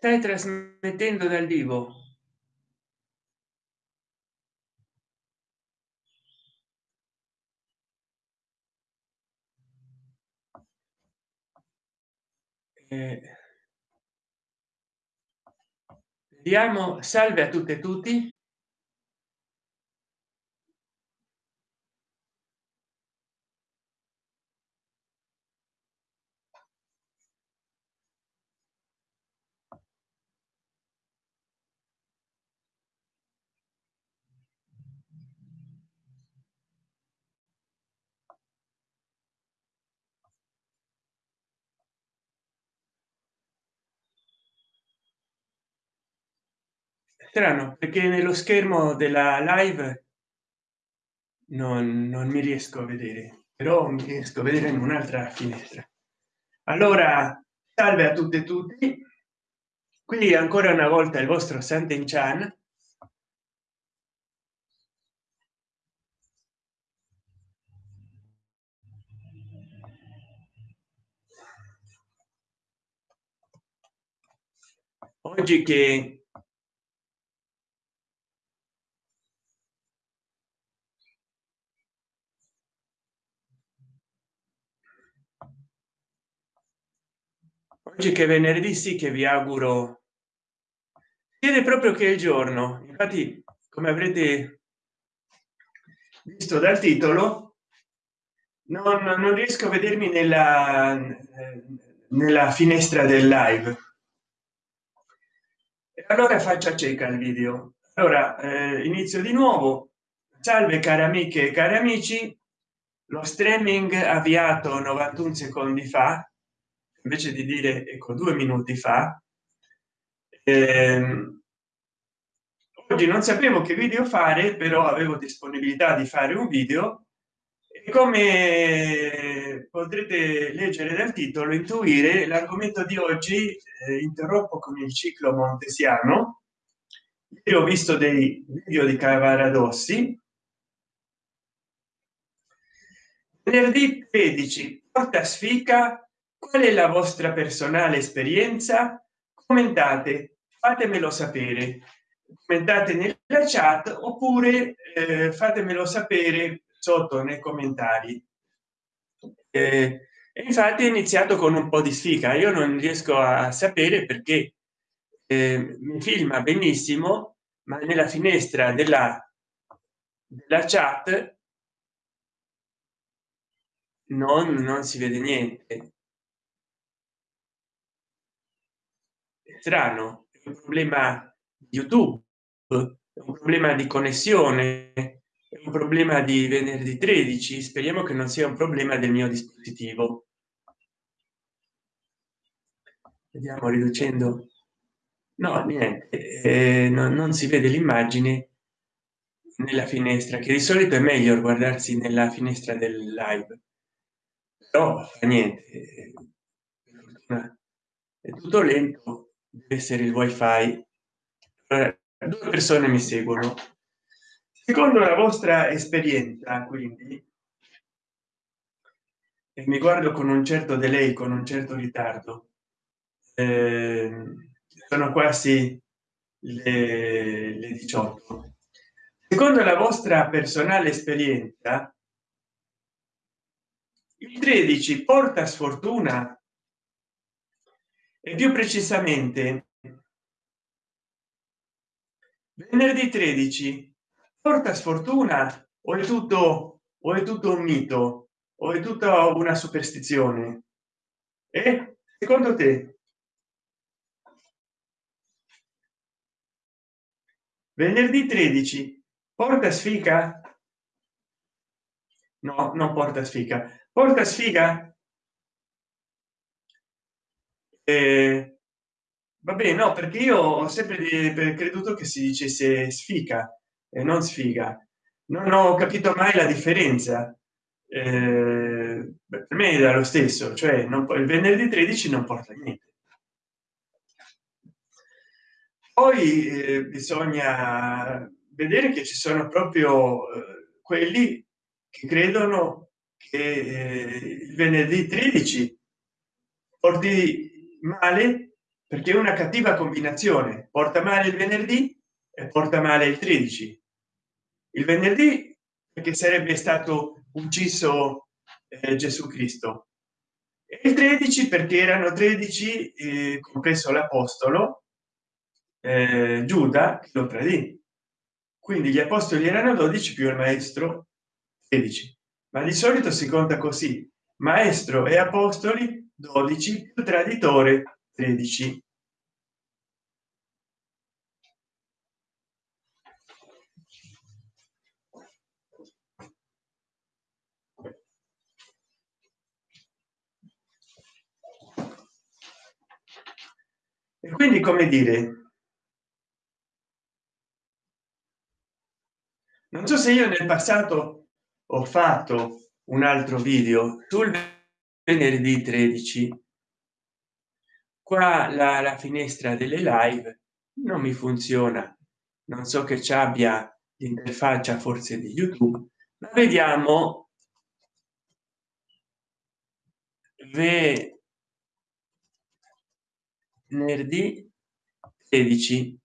stai trasmettendo dal vivo. Eh, vediamo. Salve a tutte e tutti strano perché nello schermo della live non, non mi riesco a vedere però mi riesco a vedere in un'altra finestra. Allora salve a tutte e tutti. Qui ancora una volta il vostro Santen Chan. Oggi che oggi che venerdì sì che vi auguro vede proprio che il giorno. Infatti come avrete visto dal titolo non, non riesco a vedermi nella nella finestra del live. Allora faccia cieca il video. Allora eh, inizio di nuovo. Salve cari amiche e cari amici. Lo streaming avviato 91 secondi fa invece di dire ecco due minuti fa ehm, oggi non sapevo che video fare però avevo disponibilità di fare un video e come potrete leggere dal titolo intuire l'argomento di oggi eh, interrompo con il ciclo montesiano. Io ho visto dei video di cavaradossi venerdì 13 porta sfica qual è la vostra personale esperienza? Commentate fatemelo sapere. Commentate nella chat oppure eh, fatemelo sapere sotto nei commentari. Eh, infatti è iniziato con un po di sfiga. Io non riesco a sapere perché eh, mi filma benissimo ma nella finestra della della chat non, non si vede niente strano un problema di youtube un problema di connessione un problema di venerdì 13 speriamo che non sia un problema del mio dispositivo. Vediamo riducendo. No niente eh, no, non si vede l'immagine nella finestra che di solito è meglio guardarsi nella finestra del live. Però niente è tutto lento deve essere il wifi. Due persone mi seguono. Secondo la vostra esperienza quindi e mi guardo con un certo delay con un certo ritardo eh, sono quasi le, le 18 secondo la vostra personale esperienza il 13 porta sfortuna e più precisamente venerdì 13 porta sfortuna o è tutto o è tutto un mito o è tutta una superstizione? E secondo te? Venerdì 13 porta sfiga? No non porta sfiga. Porta sfiga eh, vabbè no perché io ho sempre creduto che si dicesse sfiga e non sfiga. Non ho capito mai la differenza. Eh, per me era lo stesso cioè non il venerdì 13 non porta niente. Poi eh, bisogna vedere che ci sono proprio eh, quelli che credono che eh, il venerdì 13 porti male perché una cattiva combinazione. Porta male il venerdì e porta male il 13 il venerdì perché sarebbe stato ucciso eh, gesù cristo. E il 13 perché erano 13 eh, compreso l'apostolo eh, giuda che lo tradì. Quindi gli apostoli erano 12 più il maestro 13 ma di solito si conta così. Maestro e apostoli 12 più traditore 13 e quindi come dire? Non so se io nel passato ho fatto un altro video sul venerdì 13 qua la, la finestra delle live non mi funziona. Non so che ci abbia l'interfaccia forse di youtube ma vediamo venerdì 16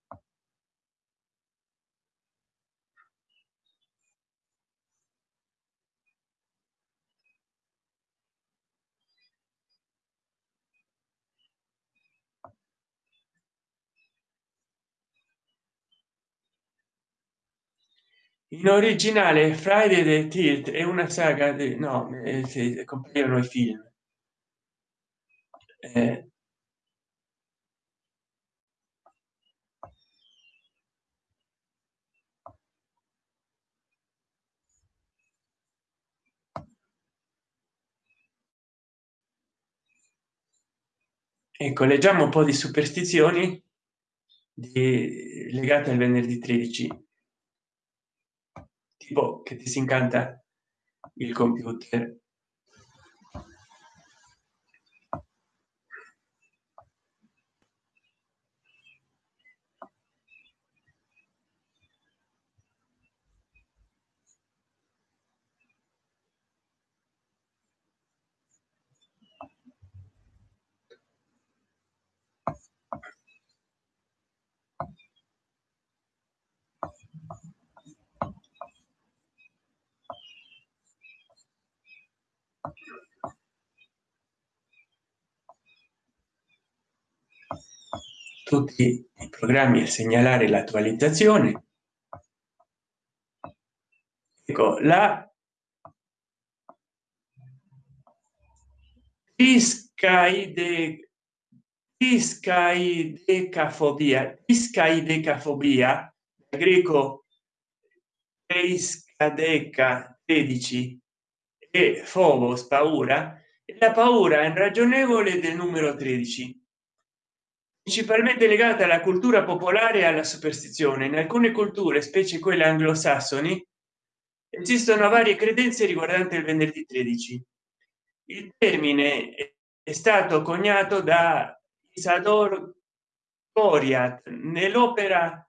in originale friday the tilt è una saga di no eh, compaiono i film. Eh, ecco leggiamo un po di superstizioni di, legate al venerdì 13 tipo che ti si incanta il computer tutti i programmi a segnalare l'attualizzazione. Ecco la iscaide iscaidecafobia iscaidecafobia greco iscadeca 13 e phobos paura e la paura irragionevole del numero 13 principalmente legata alla cultura popolare e alla superstizione. In alcune culture specie quelle anglosassoni esistono varie credenze riguardanti il venerdì 13 il termine è stato coniato da isador coriat nell'opera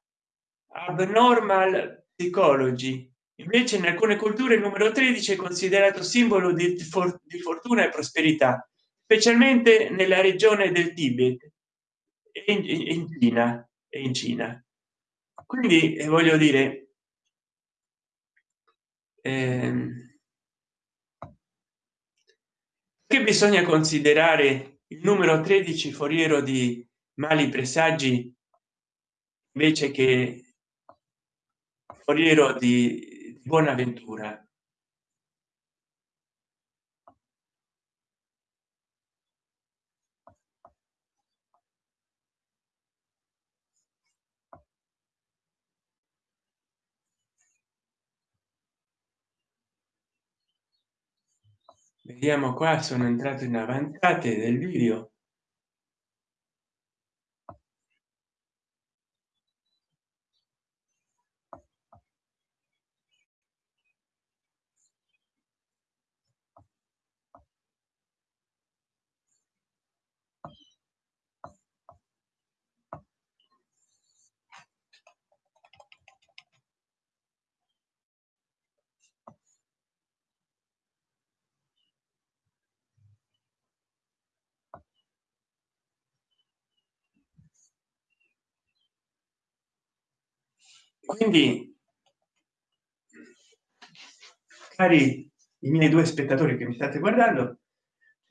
abnormal psychology. Invece in alcune culture il numero 13 è considerato simbolo di, for di fortuna e prosperità specialmente nella regione del tibet in, in cina e in cina. Quindi eh, voglio dire ehm, che bisogna considerare il numero 13 foriero di mali presagi invece che foriero di buona vediamo qua sono entrato in avanzate del video quindi cari i miei due spettatori che mi state guardando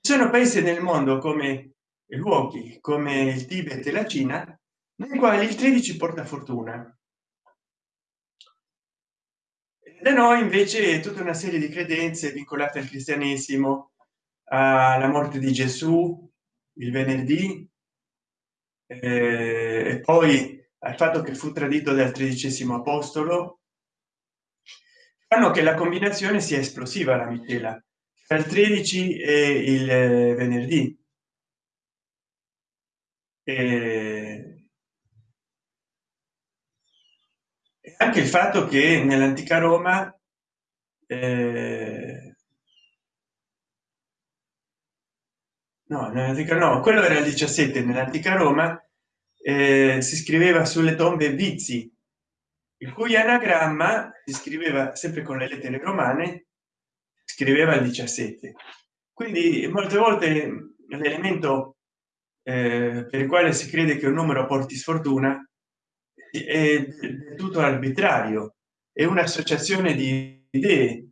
ci sono paesi nel mondo come luoghi come il tibet e la cina nei quali il 13 porta fortuna. Da noi invece tutta una serie di credenze vincolate al cristianesimo alla morte di gesù il venerdì eh, e poi al fatto che fu tradito dal tredicesimo apostolo fanno che la combinazione sia esplosiva la miscela tra il 13 e il venerdì. E anche il fatto che nell'antica roma eh, no, no quello era il 17 nell'antica roma eh, si scriveva sulle tombe vizi il cui anagramma si scriveva sempre con le lettere romane scriveva il 17 quindi molte volte l'elemento eh, per il quale si crede che un numero porti sfortuna è tutto arbitrario è un'associazione di idee.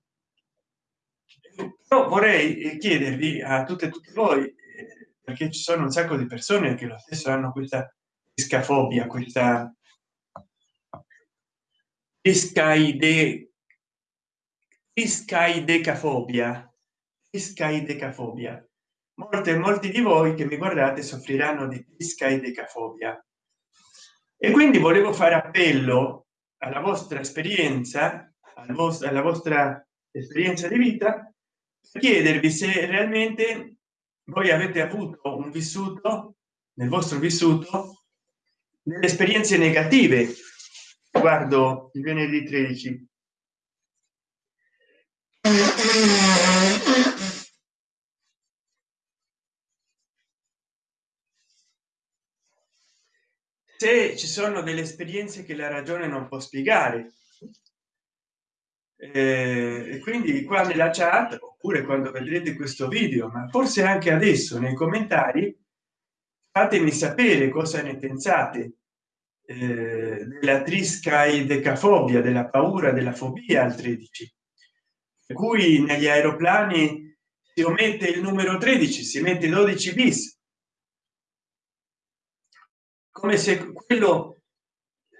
Però vorrei chiedervi a tutte e tutti voi eh, perché ci sono un sacco di persone che lo stesso hanno questa scafobia questa scaide iscaidecafobia iscaidecafobia molte molti di voi che mi guardate soffriranno di iscaidecafobia e quindi volevo fare appello alla vostra esperienza al vostro alla vostra esperienza di vita chiedervi se realmente voi avete avuto un vissuto nel vostro vissuto delle esperienze negative guardo il venerdì 13 se ci sono delle esperienze che la ragione non può spiegare eh, e quindi qua nella chat oppure quando vedrete questo video ma forse anche adesso nei commentari fatemi sapere cosa ne pensate eh, della trisca e decafobia della paura della fobia al 13 per cui negli aeroplani si omette il numero 13 si mette 12 bis. Come se quello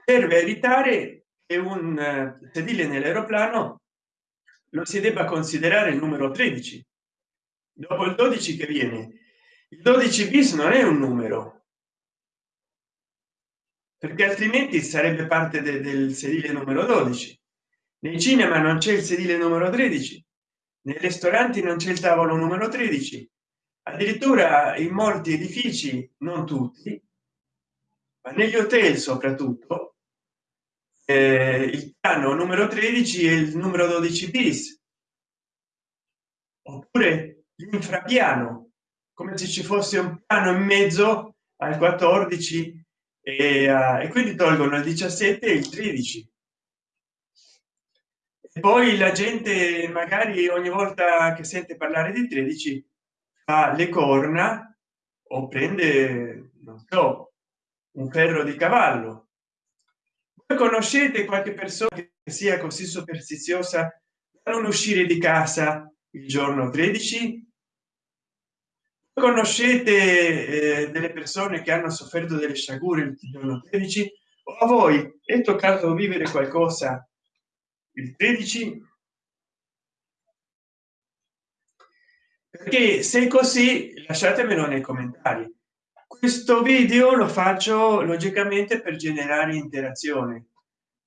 serve evitare che un eh, sedile nell'aeroplano lo si debba considerare il numero 13 dopo il 12 che viene il 12 bis non è un numero. Perché altrimenti sarebbe parte de del sedile numero 12 nei cinema non c'è il sedile numero 13 nei ristoranti non c'è il tavolo numero 13 addirittura in molti edifici non tutti ma negli hotel soprattutto eh, il piano numero 13 e il numero 12 bis. Oppure l'infrapiano come se ci fosse un piano in mezzo al 14 e, uh, e quindi tolgono il 17 e il 13 e poi la gente magari ogni volta che sente parlare di 13 fa le corna o prende non so un ferro di cavallo. Voi conoscete qualche persona che sia così superstiziosa da non uscire di casa il giorno 13 conoscete eh, delle persone che hanno sofferto delle sciagure il giorno 13 o a voi è toccato vivere qualcosa? Il 13 perché se così lasciatemelo nei commentari. Questo video lo faccio logicamente per generare interazione.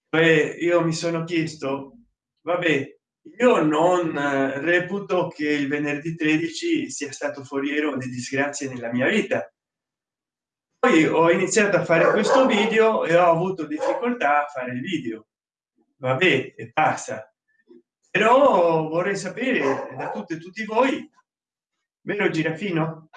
Beh, io mi sono chiesto vabbè io non eh, reputo che il venerdì 13 sia stato foriero di disgrazie nella mia vita. Poi ho iniziato a fare questo video e ho avuto difficoltà a fare il video. Vabbè e passa. Però vorrei sapere da tutte e tutti voi vero girafino?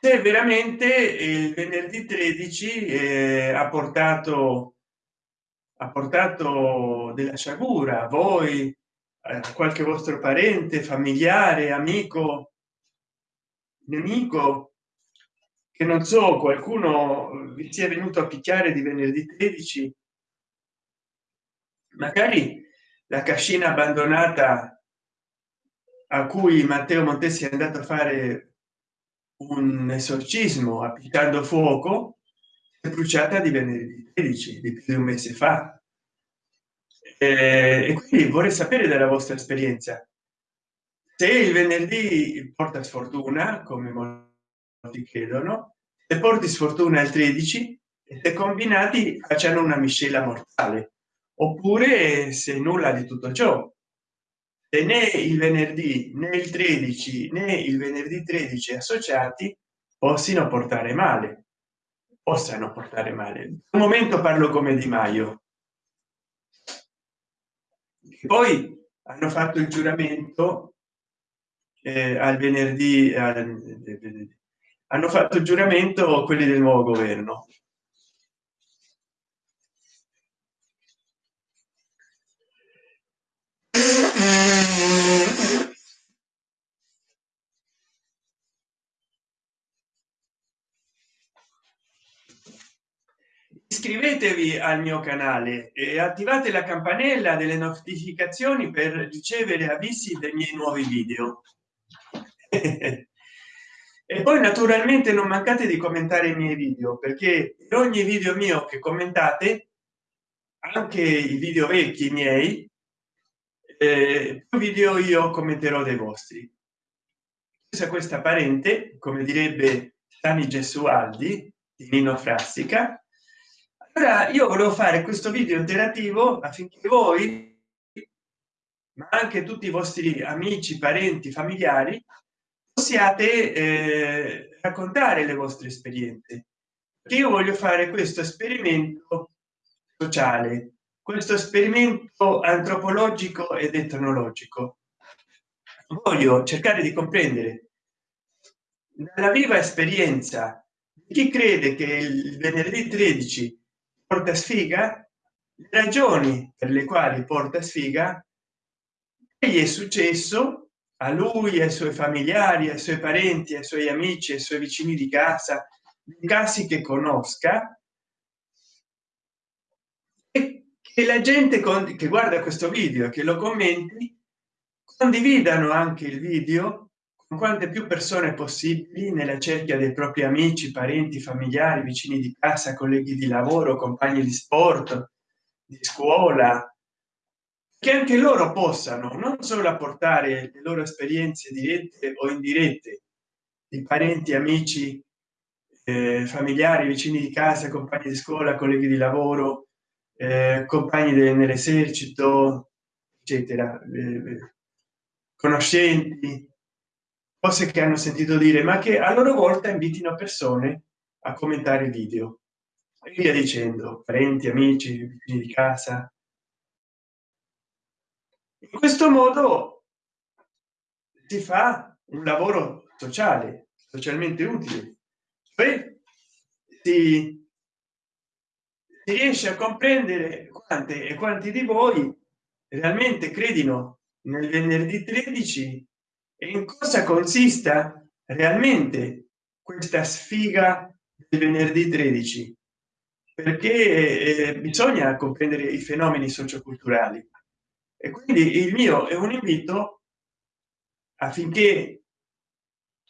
Se veramente il venerdì 13 eh, ha portato ha portato della sciagura a voi a qualche vostro parente familiare amico nemico che non so qualcuno vi sia venuto a picchiare di venerdì 13 magari la cascina abbandonata a cui matteo montesi è andato a fare un esorcismo applicando fuoco bruciata di venerdì 13 di più di un mese fa. E quindi vorrei sapere dalla vostra esperienza. Se il venerdì porta sfortuna come molti credono e porti sfortuna il 13 e combinati facciano una miscela mortale. Oppure se nulla di tutto ciò. E né il venerdì né il 13 né il venerdì 13 associati possino portare male possano portare male. Un momento parlo come di maio. Poi hanno fatto il giuramento eh, al venerdì eh, hanno fatto il giuramento quelli del nuovo governo iscrivetevi al mio canale e attivate la campanella delle notificazioni per ricevere avvisi dei miei nuovi video. E poi naturalmente non mancate di commentare i miei video perché per ogni video mio che commentate anche i video vecchi miei eh, video io commenterò dei vostri. Questa questa parente come direbbe Sani Gesualdi di Nino Frassica allora io volevo fare questo video interattivo affinché voi ma anche tutti i vostri amici parenti familiari possiate eh, raccontare le vostre esperienze. Io voglio fare questo esperimento sociale questo esperimento antropologico ed etnologico. Voglio cercare di comprendere dalla viva esperienza chi crede che il venerdì 13 porta sfiga le ragioni per le quali porta sfiga gli è successo a lui ai suoi familiari ai suoi parenti ai suoi amici ai suoi vicini di casa casi che conosca che la gente con, che guarda questo video che lo commenti condividano anche il video quante più persone possibili nella cerchia dei propri amici parenti familiari vicini di casa colleghi di lavoro compagni di sport di scuola. Che anche loro possano non solo apportare le loro esperienze dirette o indirette di parenti amici eh, familiari vicini di casa compagni di scuola colleghi di lavoro eh, compagni nell'esercito eccetera eh, conoscenti cose che hanno sentito dire ma che a loro volta invitino persone a commentare il video. E via dicendo parenti amici di casa. In questo modo si fa un lavoro sociale socialmente utile. Cioè si si riesce a comprendere quante e quanti di voi realmente credino nel venerdì 13 e in cosa consista realmente questa sfiga del venerdì 13 perché eh, bisogna comprendere i fenomeni socioculturali. E quindi il mio è un invito affinché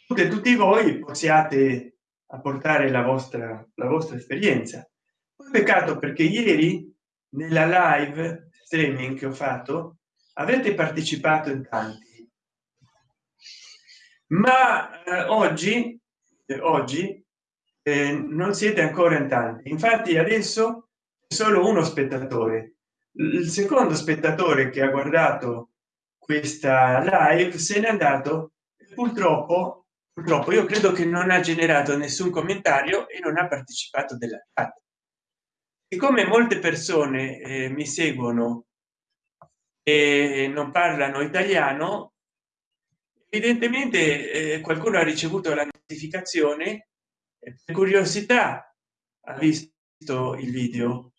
tutte tutti voi possiate apportare la vostra la vostra esperienza. Peccato perché ieri nella live streaming che ho fatto avete partecipato in tanti ma eh, oggi eh, oggi eh, non siete ancora in tanti. Infatti adesso solo uno spettatore. Il secondo spettatore che ha guardato questa live se n'è andato purtroppo purtroppo io credo che non ha generato nessun commentario e non ha partecipato della chat siccome molte persone eh, mi seguono e non parlano italiano evidentemente eh, qualcuno ha ricevuto la notificazione per curiosità ha visto il video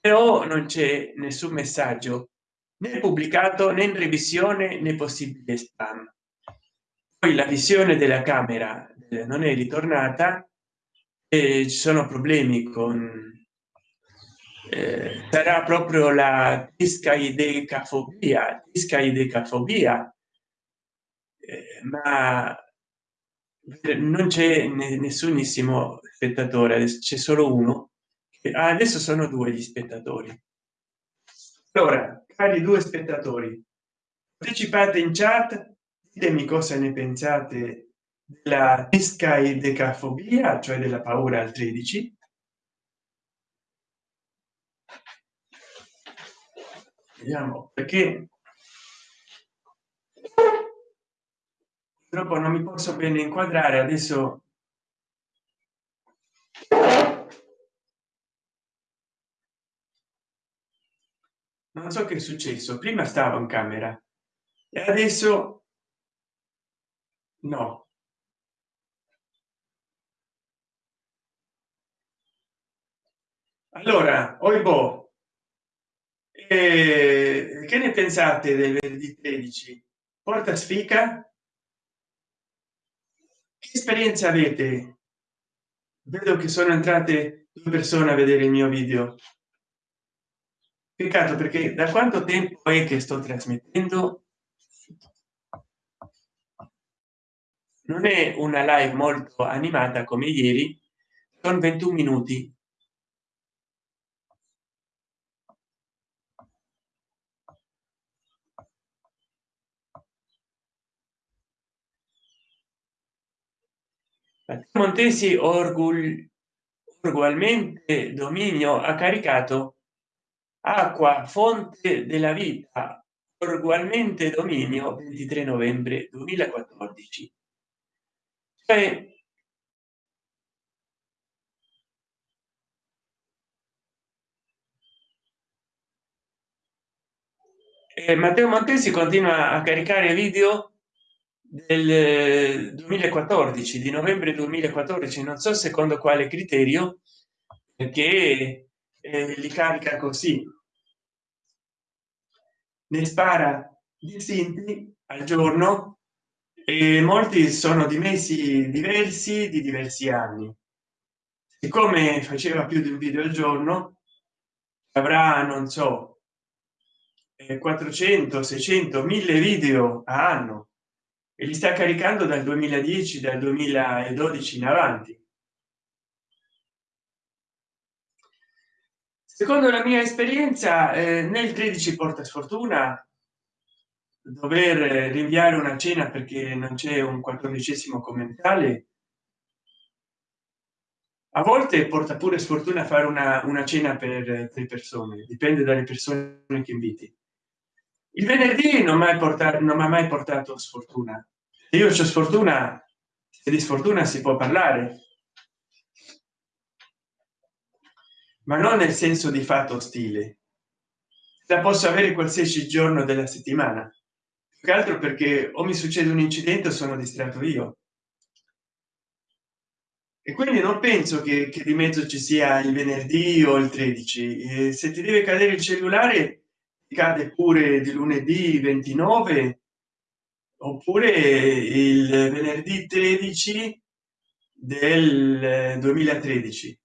però non c'è nessun messaggio né pubblicato né in revisione né possibile spam. Poi la visione della camera non è ritornata e ci sono problemi con eh, sarà proprio la discaidecafobia discaidecafobia eh, ma non c'è nessunissimo spettatore c'è solo uno ah, adesso sono due gli spettatori. Allora cari due spettatori partecipate in chat ditemi cosa ne pensate della discaidecafobia cioè della paura al 13 vediamo perché purtroppo non mi posso bene inquadrare adesso non so che è successo prima stavo in camera e adesso no. Allora oibo eh, che ne pensate del venerdì 13 porta sfica che esperienza avete? Vedo che sono entrate due persone a vedere il mio video. Peccato perché da quanto tempo è che sto trasmettendo? Non è una live molto animata come ieri sono 21 minuti montesi orgul dominio ha caricato acqua fonte della vita ugualmente dominio 23 novembre 2014 cioè eh, matteo montesi continua a caricare video del 2014 di novembre 2014 non so secondo quale criterio perché eh, li carica così. Ne spara distinti al giorno e molti sono di mesi diversi di diversi anni. Siccome faceva più di un video al giorno avrà non so 400 600 1000 video a anno e li sta caricando dal 2010 dal 2012 in avanti. Secondo la mia esperienza eh, nel 13 porta sfortuna dover rinviare una cena perché non c'è un quattordicesimo commentale a volte porta pure sfortuna fare una, una cena per tre persone dipende dalle persone che inviti. Il venerdì non mai portato non mi ha mai portato sfortuna io c'ho sfortuna e di sfortuna si può parlare. Ma non nel senso di fatto stile la posso avere qualsiasi giorno della settimana. Che altro perché o mi succede un incidente o sono distratto io. E quindi non penso che, che di mezzo ci sia il venerdì o il 13 e se ti deve cadere il cellulare cade pure di lunedì 29 oppure il venerdì 13 del 2013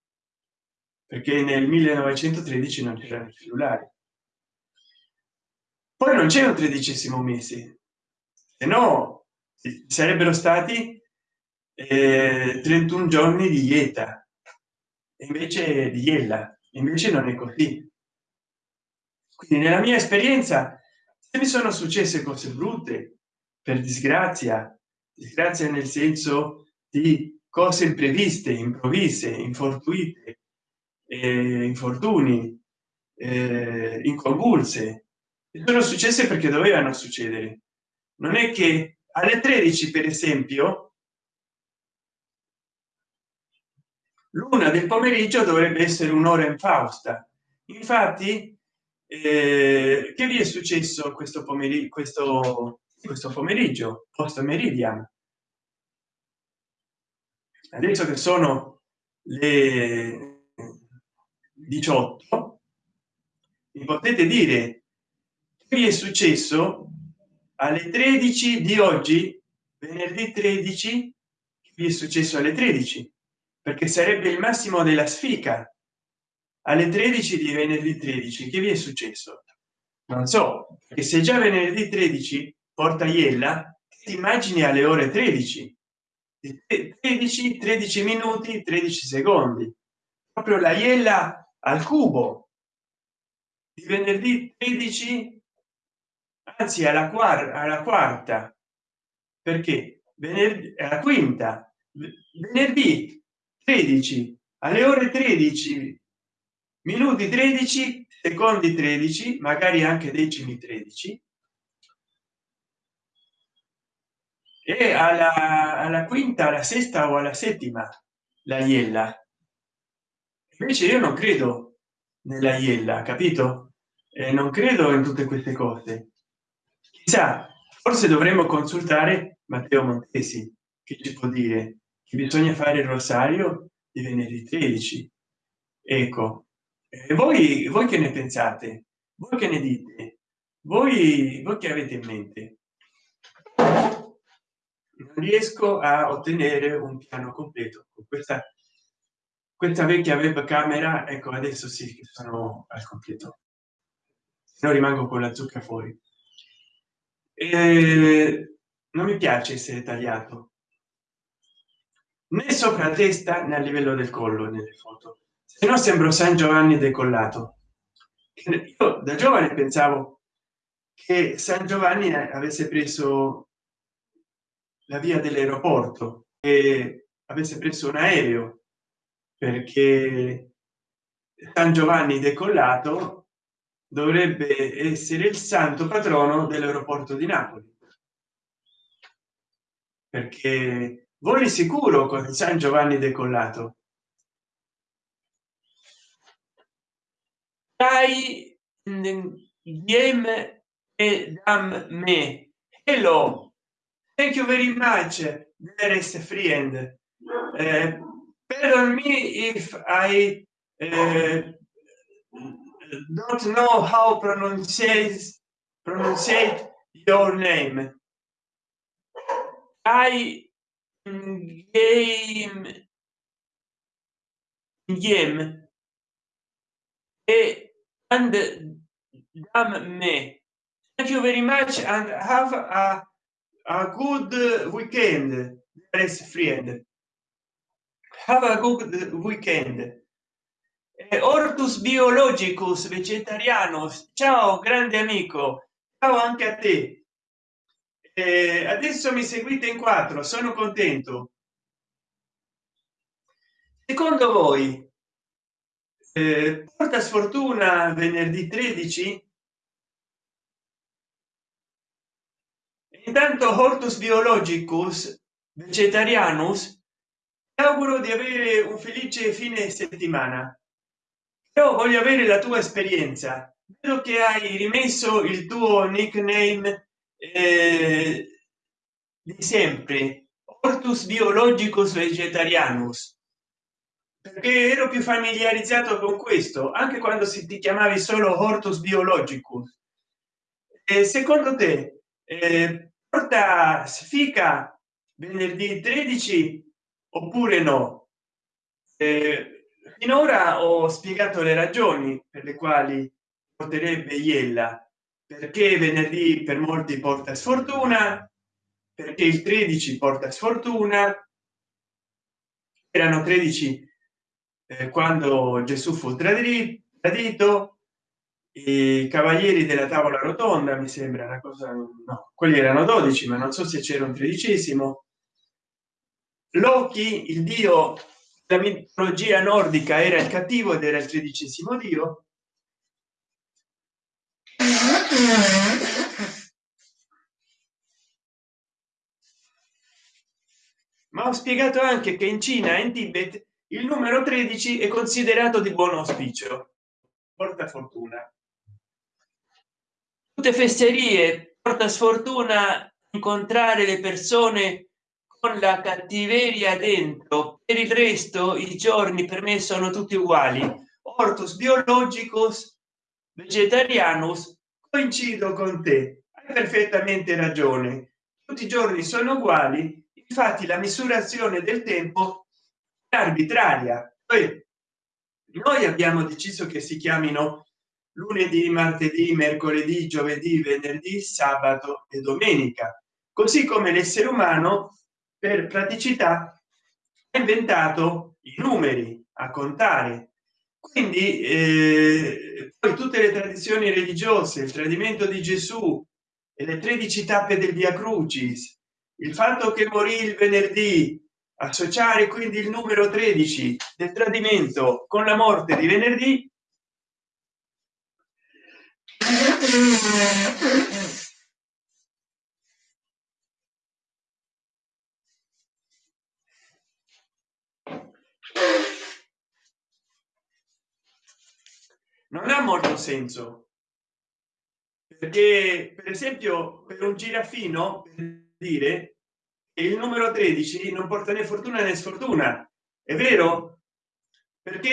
perché nel 1913 non c'erano cellulari poi non c'è un tredicesimo mese se no sarebbero stati eh, 31 giorni di dieta invece di iella invece non è così. Quindi nella mia esperienza se mi sono successe cose brutte per disgrazia disgrazia nel senso di cose impreviste improvvise infortuite eh, infortuni eh, inconvulse sono successe perché dovevano succedere. Non è che alle 13 per esempio l'una del pomeriggio dovrebbe essere un'ora in fausta. Infatti eh, che vi è successo questo pomeriggio questo questo pomeriggio post meridian. Adesso che sono le 18 mi potete dire che vi è successo alle 13 di oggi venerdì 13 vi è successo alle 13 perché sarebbe il massimo della sfiga. Alle 13 di venerdì 13 che vi è successo? Non so che se già venerdì 13 porta iella ti immagini alle ore 13 13 13 minuti 13 secondi. Proprio la iella al cubo. Di venerdì 13 anzi alla quarta alla quarta. Perché? Venerdì la quinta. Venerdì 13 alle ore 13 minuti 13 secondi 13 magari anche decimi 13 e alla, alla quinta alla sesta o alla settima la iella. Invece io non credo nella iella capito? E non credo in tutte queste cose. Chissà forse dovremmo consultare matteo montesi che ci può dire che bisogna fare il rosario di venerdì 13 ecco e voi voi che ne pensate? Voi che ne dite? Voi voi che avete in mente non riesco a ottenere un piano completo. Questa questa vecchia webcamera ecco adesso sì sono al completo. Se no rimango con la zucca fuori. E non mi piace essere tagliato. Né sopra testa né a livello del collo nelle foto. Se no sembro san giovanni decollato. Io da giovane pensavo che san giovanni avesse preso la via dell'aeroporto e avesse preso un aereo perché san giovanni decollato dovrebbe essere il santo patrono dell'aeroporto di napoli. Perché voli sicuro con san giovanni decollato. Dai game e dam me. Hello thank you very much dearest friend. Uh, pardon me if i uh, don't know how pronounce pronounce your name. I game game. And damn me thank you very much and have a, a good weekend best friend have a good weekend. Ortus biologicus vegetarianus. Ciao grande amico. Ciao anche a te. Eh, adesso mi seguite in quattro sono contento. Secondo voi eh, porta sfortuna venerdì 13 intanto hortus biologicus vegetarianus auguro di avere un felice fine settimana. Però voglio avere la tua esperienza. Vedo che hai rimesso il tuo nickname eh, di sempre hortus biologicus vegetarianus. Perché ero più familiarizzato con questo anche quando si ti chiamavi solo hortus biologicus. E secondo te eh, porta sfiga venerdì 13 oppure no? Eh, finora ho spiegato le ragioni per le quali porterebbe iella. Perché venerdì per molti porta sfortuna perché il 13 porta sfortuna. Erano 13 eh, quando gesù fu tradito i cavalieri della tavola rotonda mi sembra una cosa no quelli erano 12 ma non so se c'era un tredicesimo. Loki il dio la mitologia nordica era il cattivo ed era il tredicesimo dio. Ma ho spiegato anche che in cina in tibet il numero 13 è considerato di buon auspicio. Porta fortuna tutte festerie porta sfortuna incontrare le persone con la cattiveria dentro. Per il resto i giorni per me sono tutti uguali. Ortus biologicus vegetarianus coincido con te. Hai perfettamente ragione. Tutti i giorni sono uguali infatti la misurazione del tempo arbitraria. Poi noi abbiamo deciso che si chiamino lunedì martedì mercoledì giovedì venerdì sabato e domenica. Così come l'essere umano per praticità ha inventato i numeri a contare. Quindi eh, poi tutte le tradizioni religiose il tradimento di gesù e le 13 tappe del via crucis il fatto che morì il venerdì associare quindi il numero 13 del tradimento con la morte di venerdì non ha molto senso. Perché per esempio per un girafino per dire il numero 13 non porta né fortuna né sfortuna. È vero? Perché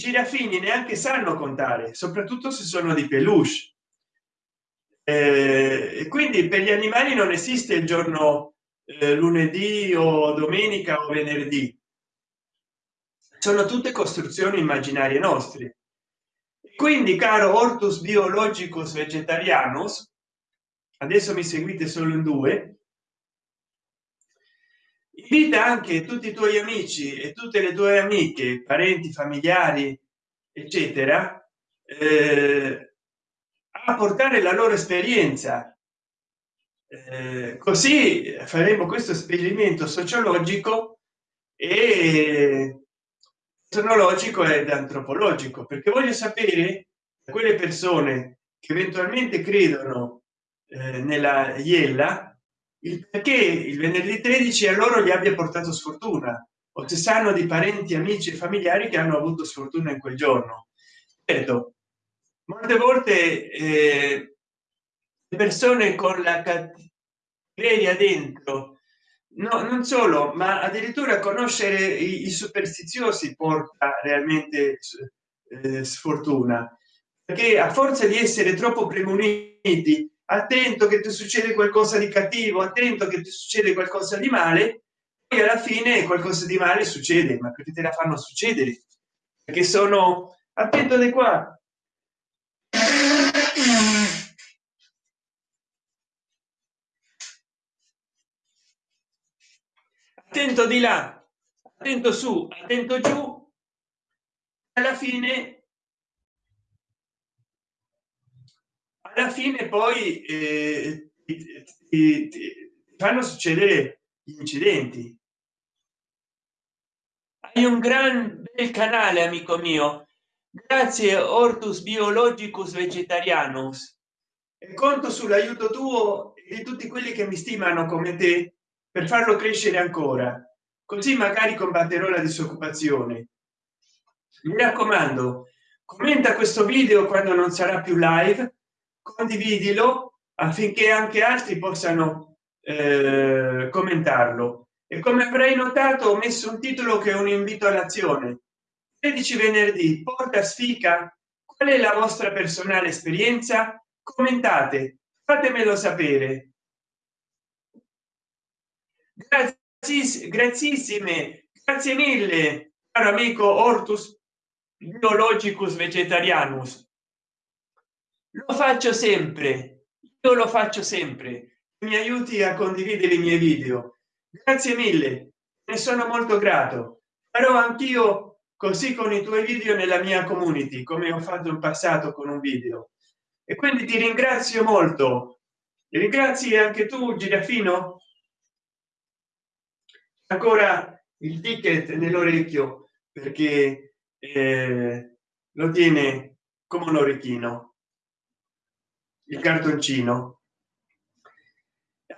girafini neanche sanno contare soprattutto se sono di peluche. Eh, quindi per gli animali non esiste il giorno eh, lunedì o domenica o venerdì. Sono tutte costruzioni immaginarie nostre. Quindi caro ortus biologicus vegetarianus adesso mi seguite solo in due invita anche tutti i tuoi amici e tutte le tue amiche parenti familiari eccetera eh, a portare la loro esperienza. Eh, così faremo questo esperimento sociologico e sonologico ed antropologico perché voglio sapere quelle persone che eventualmente credono eh, nella iella il perché il venerdì 13 a loro gli abbia portato sfortuna o se sanno di parenti amici e familiari che hanno avuto sfortuna in quel giorno. Certo molte volte eh, le persone con la cattiveria dentro no non solo ma addirittura conoscere i, i superstiziosi porta realmente eh, sfortuna. Perché a forza di essere troppo premuniti attento che ti succede qualcosa di cattivo attento che ti succede qualcosa di male e alla fine qualcosa di male succede ma perché te la fanno succedere perché sono attento di qua. Attento di là attento su attento giù. Alla fine alla fine poi eh, fanno succedere gli incidenti. Hai un gran bel canale amico mio. Grazie ortus biologicus vegetarianus. E conto sull'aiuto tuo e di tutti quelli che mi stimano come te per farlo crescere ancora. Così magari combatterò la disoccupazione. Mi raccomando commenta questo video quando non sarà più live condividilo affinché anche altri possano eh, commentarlo. E come avrei notato ho messo un titolo che è un invito all'azione. 13 venerdì porta sfica. Qual è la vostra personale esperienza? Commentate fatemelo sapere. Grazie grazissime grazie mille caro amico ortus biologicus vegetarianus lo faccio sempre. Io lo faccio sempre. Mi aiuti a condividere i miei video. Grazie mille. Ne sono molto grato. Farò anch'io così con i tuoi video nella mia community come ho fatto in passato con un video. E quindi ti ringrazio molto. Ringrazi anche tu girafino? Ancora il ticket nell'orecchio perché eh, lo tiene come un orecchino il cartoncino.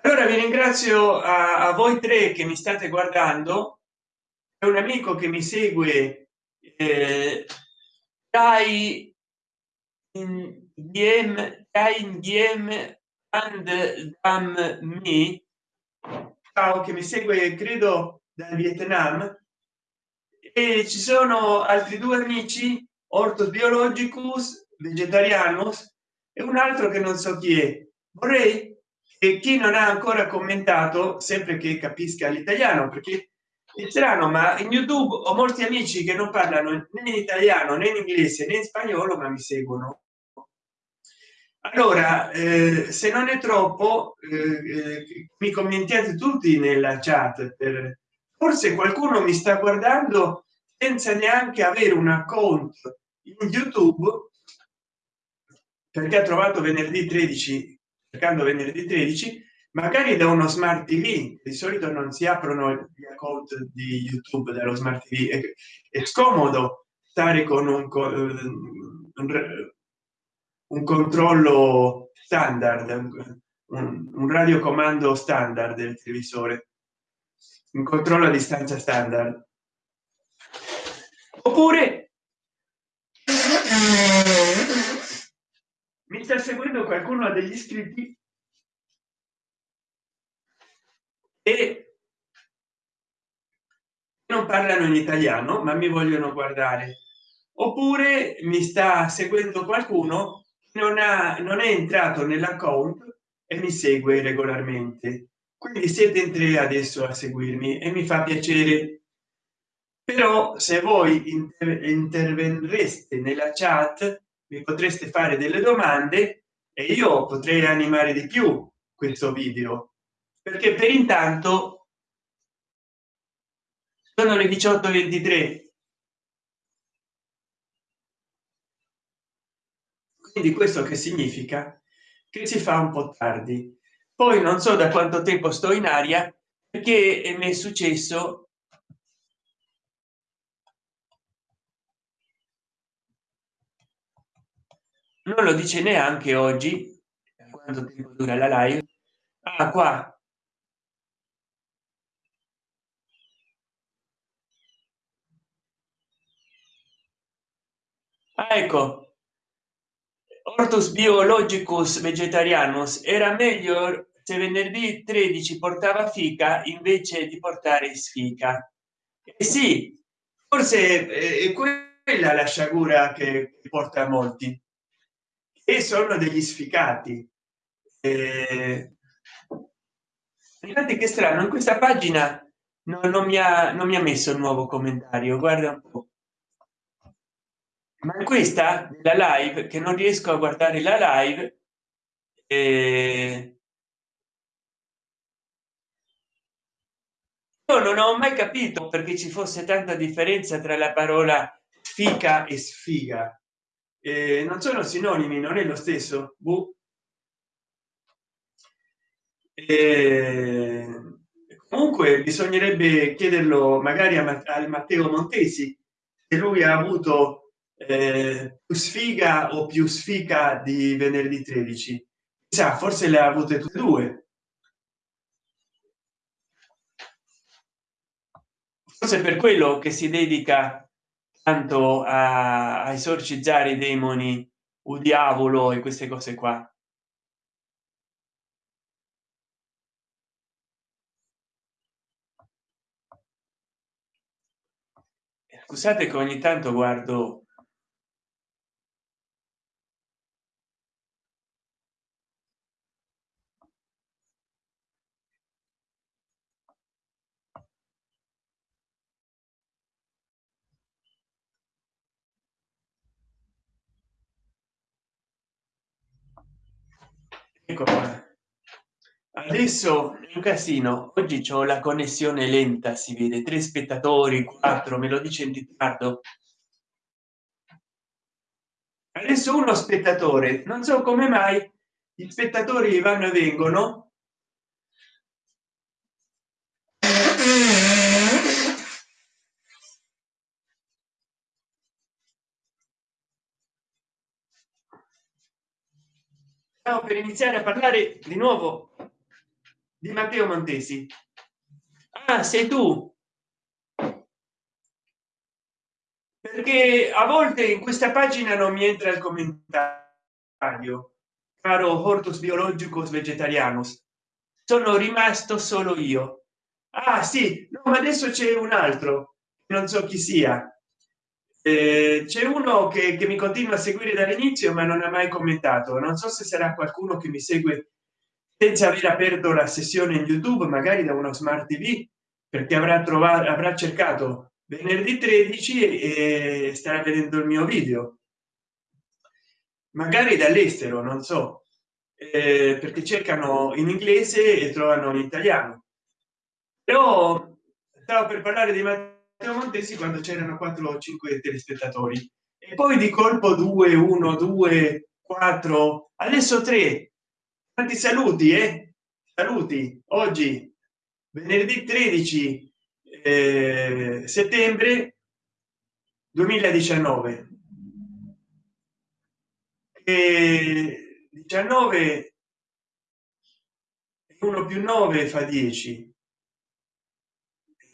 Allora vi ringrazio a, a voi tre che mi state guardando. È un amico che mi segue eh, dai in dm in dm and dam me. Ciao che mi segue credo dal vietnam. E ci sono altri due amici ortos biologicus vegetarianus e un altro che non so chi è. Vorrei che chi non ha ancora commentato sempre che capisca l'italiano perché è strano ma in youtube ho molti amici che non parlano né in italiano né in inglese né in spagnolo ma mi seguono. Allora eh, se non è troppo eh, eh, mi commentate tutti nella chat per forse qualcuno mi sta guardando senza neanche avere un account in youtube perché ha trovato venerdì 13 cercando venerdì 13 magari da uno smart tv di solito non si aprono gli account di youtube dallo smart tv è, è scomodo stare con un, un, un controllo standard un, un radiocomando standard del televisore un controllo a distanza standard. Oppure mi sta seguendo qualcuno degli iscritti? E non parlano in italiano ma mi vogliono guardare. Oppure mi sta seguendo qualcuno non ha non è entrato nell'account e mi segue regolarmente. Quindi siete in tre adesso a seguirmi e mi fa piacere. Però se voi inter interverreste nella chat mi potreste fare delle domande e io potrei animare di più questo video perché per intanto sono le 18 23 quindi questo che significa? Che si fa un po tardi. Poi non so da quanto tempo sto in aria perché mi è successo non lo dice neanche oggi quanto tempo dura la live. Ah, qua. Ah, ecco. Ortus biologicus vegetarianus. Era meglio se venerdì 13 portava fica invece di portare sfica. Eh sì forse è quella la sciagura che porta a molti e sono degli sficati eh, infatti che strano in questa pagina no, non mi ha non mi ha messo il nuovo commentario guarda un po. Ma questa la live che non riesco a guardare la live eh... non ho mai capito perché ci fosse tanta differenza tra la parola fica e sfiga eh, non sono sinonimi non è lo stesso. Buh. Eh, comunque bisognerebbe chiederlo magari a, a Matteo Montesi se lui ha avuto eh, più sfiga o più sfiga di venerdì 13 sa forse le ha avute tutte e due. Forse per quello che si dedica tanto a, a esorcizzare i demoni o diavolo e queste cose qua. Scusate che ogni tanto guardo ecco qua. Adesso è un casino. Oggi c'ho la connessione lenta si vede. Tre spettatori quattro me lo dice in ritardo. Adesso uno spettatore. Non so come mai gli spettatori vanno e vengono per iniziare a parlare di nuovo di Matteo Montesi. Ah, sei tu. Perché a volte in questa pagina non mi entra il commentario. Caro Hortus Biologicus Vegetarianus. Sono rimasto solo io. Ah, sì, no, ma adesso c'è un altro. Non so chi sia eh, c'è uno che, che, mi continua a seguire dall'inizio ma non ha mai commentato. Non so se sarà qualcuno che mi segue senza aver aperto la sessione in youtube magari da uno smart tv perché avrà trovato avrà cercato venerdì 13 e starà vedendo il mio video. Magari dall'estero non so. Eh, perché cercano in inglese e trovano in italiano. Però stavo per parlare di matteo montesi quando c'erano 4 o 5 telespettatori. E poi di colpo 2 1 2 4 adesso 3 tanti saluti eh? saluti oggi venerdì 13 eh, settembre 2019 e 19 1 più 9 fa 10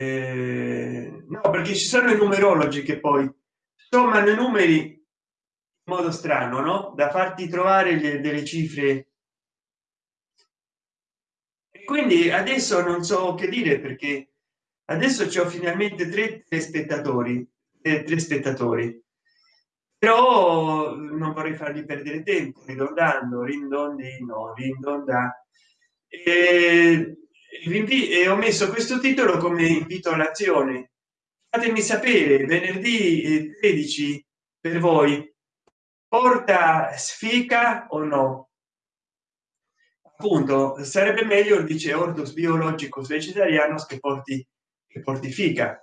eh, no perché ci sono i numerologi che poi sommano i numeri in modo strano no? Da farti trovare le, delle cifre. E quindi adesso non so che dire perché adesso c'ho finalmente tre spettatori eh, tre spettatori. Però non vorrei fargli perdere tempo ridondando rindondino rindonda e, e ho messo questo titolo come invito all'azione fatemi sapere venerdì 13 per voi. Porta sfica o no? Appunto sarebbe meglio dice ortus biologico vegetariano che porti che porti fica.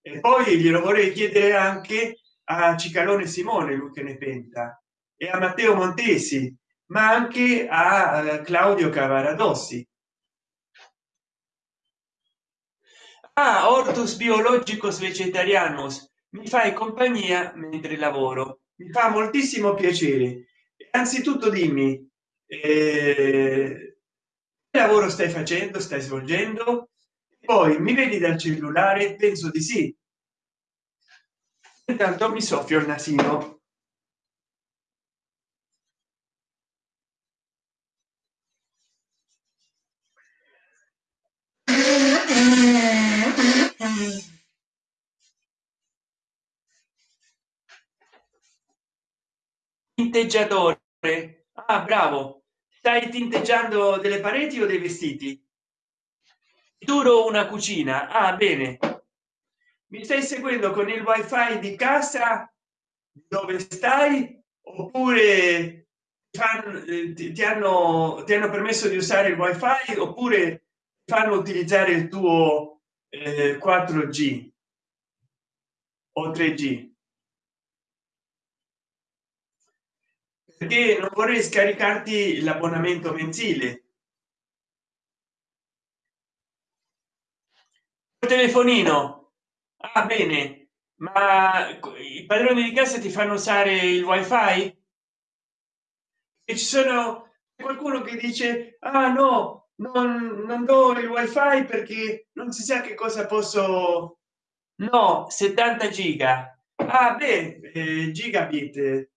E poi glielo vorrei chiedere anche a cicalone simone lui che ne pensa e a matteo montesi ma anche a claudio cavaradossi ah, ortus biologicos vegetarianos mi fai compagnia mentre lavoro. Mi fa moltissimo piacere. Anzitutto dimmi eh, che lavoro stai facendo stai svolgendo? Poi mi vedi dal cellulare? Penso di sì. Intanto mi soffio il nasino tinteggiatore. Ah bravo. Stai tinteggiando delle pareti o dei vestiti? Duro una cucina. Ah bene. Mi stai seguendo con il wifi di casa dove stai? Oppure eh, ti, hanno ti hanno permesso di usare il wifi? Oppure fanno utilizzare il tuo eh, 4g o 3g perché non vorrei scaricarti l'abbonamento mensile. Telefonino. Ah bene. Ma i padroni di casa ti fanno usare il wifi? E ci sono qualcuno che dice ah no non, non do il wifi perché non si sa che cosa posso no 70 giga. Ah beh eh, gigabit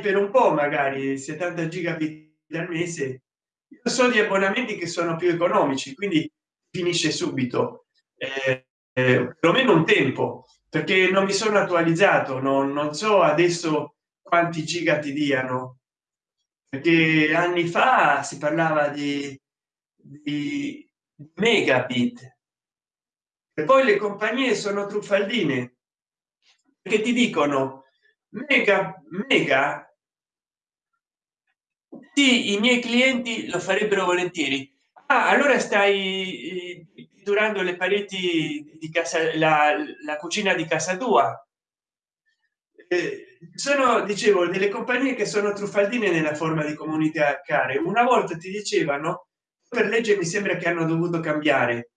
per un po magari 70 gigabit al mese. Io so di abbonamenti che sono più economici quindi finisce subito. Eh, eh, perlomeno un tempo perché non mi sono attualizzato non, non so adesso quanti giga ti diano. Perché anni fa si parlava di, di megabit. E poi le compagnie sono truffaldine. Che ti dicono mega mega. Sì i miei clienti lo farebbero volentieri. Ah, allora stai durando le pareti di casa la, la cucina di casa tua. Eh, sono dicevo delle compagnie che sono truffaldine nella forma di comunicare una volta ti dicevano per legge mi sembra che hanno dovuto cambiare.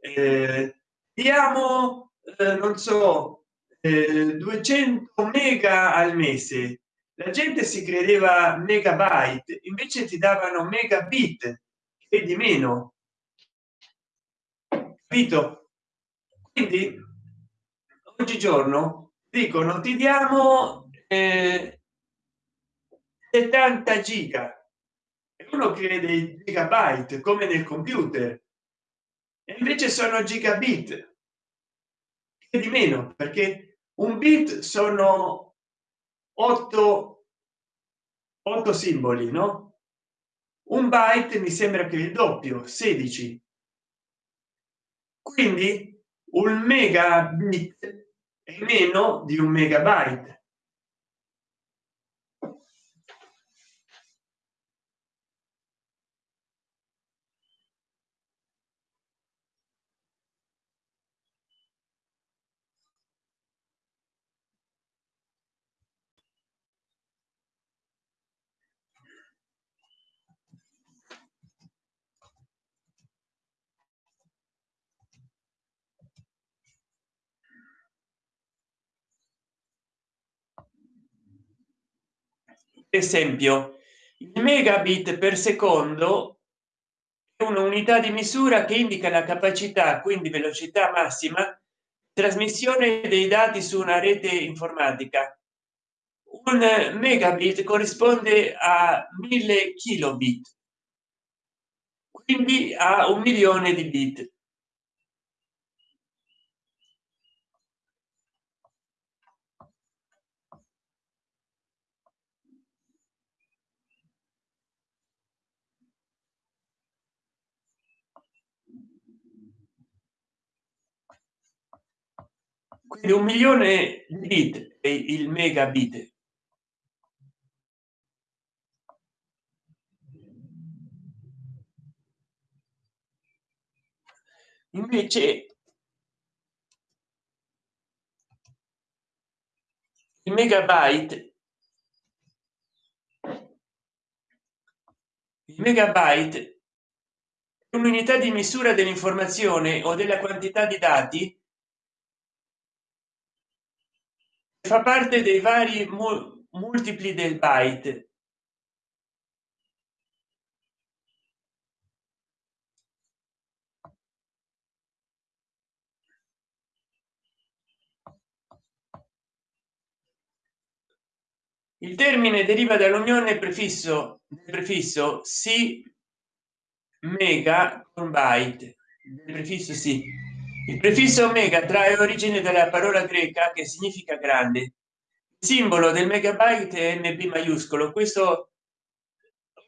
Eh, diamo eh, non so 200 eh, mega al mese. La gente si credeva megabyte invece ti davano megabit e di meno. Capito? Quindi oggigiorno dicono ti diamo eh, 70 giga. E uno crede gigabyte come nel computer. E invece sono gigabit e di meno perché un bit sono 8 8 simboli no? Un byte mi sembra che il doppio 16 quindi un megabit è meno di un megabyte esempio megabit per secondo è un'unità di misura che indica la capacità quindi velocità massima trasmissione dei dati su una rete informatica. Un megabit corrisponde a mille kilobit quindi a un milione di bit quindi un milione di è il megabit. Invece il megabyte il megabyte un'unità di misura dell'informazione o della quantità di dati fa parte dei vari multipli del byte. Il termine deriva dall'unione prefisso prefisso si mega con byte prefisso sì il prefisso omega trae origine dalla parola greca che significa grande. Il simbolo del megabyte è mb maiuscolo. Questo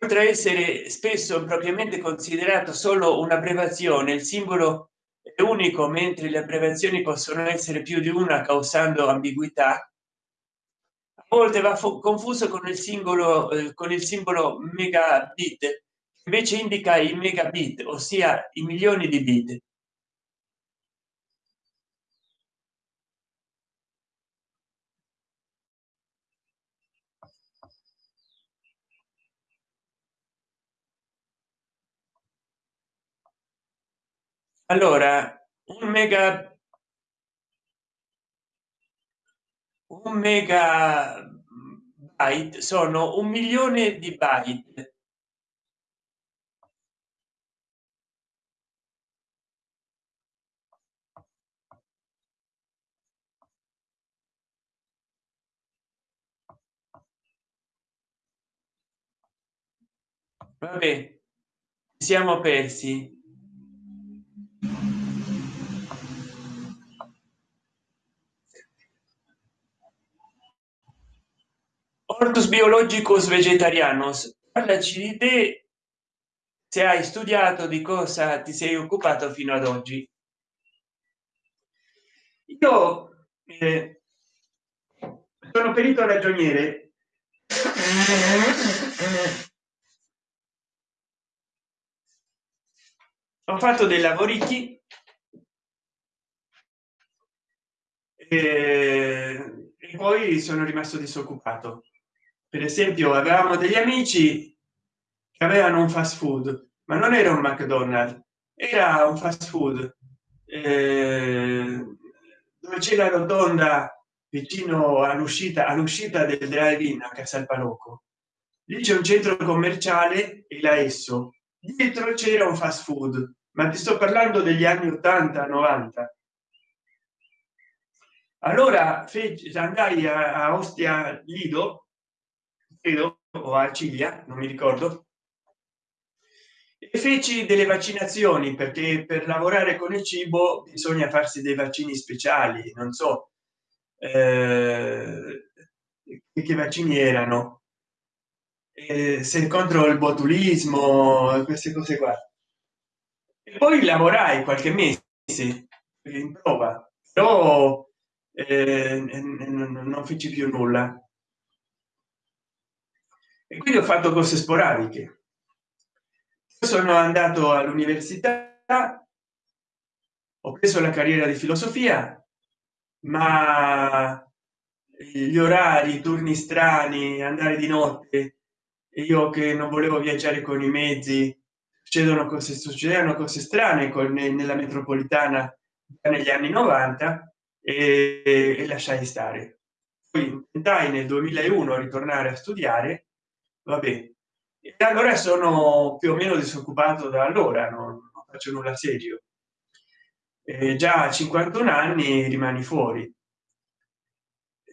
oltre a essere spesso propriamente considerato solo un'abbreviazione il simbolo è unico mentre le abbreviazioni possono essere più di una causando ambiguità. A volte va confuso con il singolo eh, con il simbolo megabit invece indica i megabit ossia i milioni di bit allora un mega un mega byte sono un milione di byte. Vabbè siamo persi ortus biologicus vegetarianos. Parlaci di te se hai studiato di cosa ti sei occupato fino ad oggi. Io eh, sono perito ragioniere. Ho fatto dei lavori e, e poi sono rimasto disoccupato per esempio avevamo degli amici che avevano un fast food ma non era un mcdonald era un fast food eh, dove c'è la rotonda vicino all'uscita all'uscita del drive in a casal palocco lì c'è un centro commerciale e la esso. Dietro c'era un fast food ma ti sto parlando degli anni 80 90 allora fece andai a ostia lido credo o a ciglia non mi ricordo. E feci delle vaccinazioni perché per lavorare con il cibo bisogna farsi dei vaccini speciali non so eh, che vaccini erano. Eh, se contro il botulismo queste cose qua. E poi lavorai qualche mese in prova. Però eh, non feci più nulla e quindi ho fatto cose sporadiche sono andato all'università ho preso la carriera di filosofia ma gli orari i turni strani andare di notte io che non volevo viaggiare con i mezzi succedono cose succedevano cose strane con nella metropolitana negli anni 90 e, e lasciai stare. Poi intentai nel 2001 ritornare a studiare vabbè e allora sono più o meno disoccupato da allora non, non faccio nulla serio. Eh, già a 51 anni rimani fuori.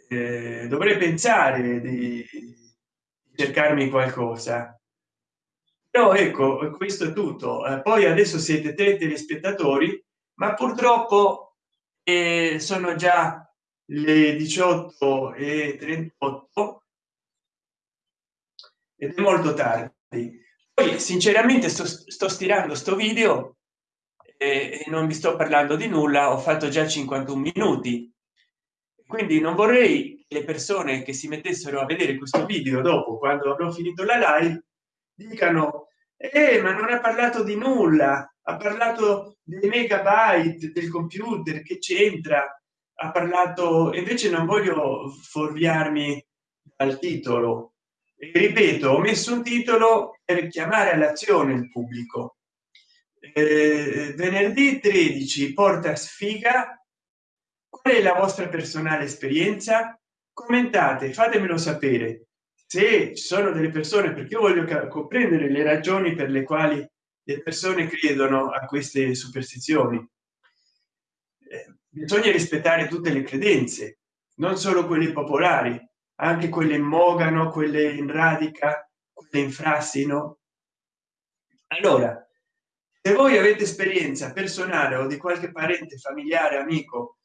Eh, dovrei pensare di cercarmi qualcosa. Però ecco questo è tutto. Eh, poi adesso siete tre telespettatori ma purtroppo eh, sono già le 18 e 38 ed è molto tardi. Poi sinceramente sto, sto stirando sto video e, non vi sto parlando di nulla ho fatto già 51 minuti. Quindi non vorrei che le persone che si mettessero a vedere questo video dopo quando avrò finito la live dicano eh, ma non ha parlato di nulla ha parlato dei megabyte del computer che c'entra? Ha parlato invece non voglio fuorviarmi dal titolo ripeto ho messo un titolo per chiamare all'azione il pubblico. Eh, venerdì 13 porta sfiga. Qual è la vostra personale esperienza? Commentate fatemelo sapere. Se ci sono delle persone perché io voglio comprendere le ragioni per le quali le persone credono a queste superstizioni. Eh, bisogna rispettare tutte le credenze non solo quelle popolari anche quelle in mogano quelle in radica quelle in frassino allora se voi avete esperienza personale o di qualche parente familiare amico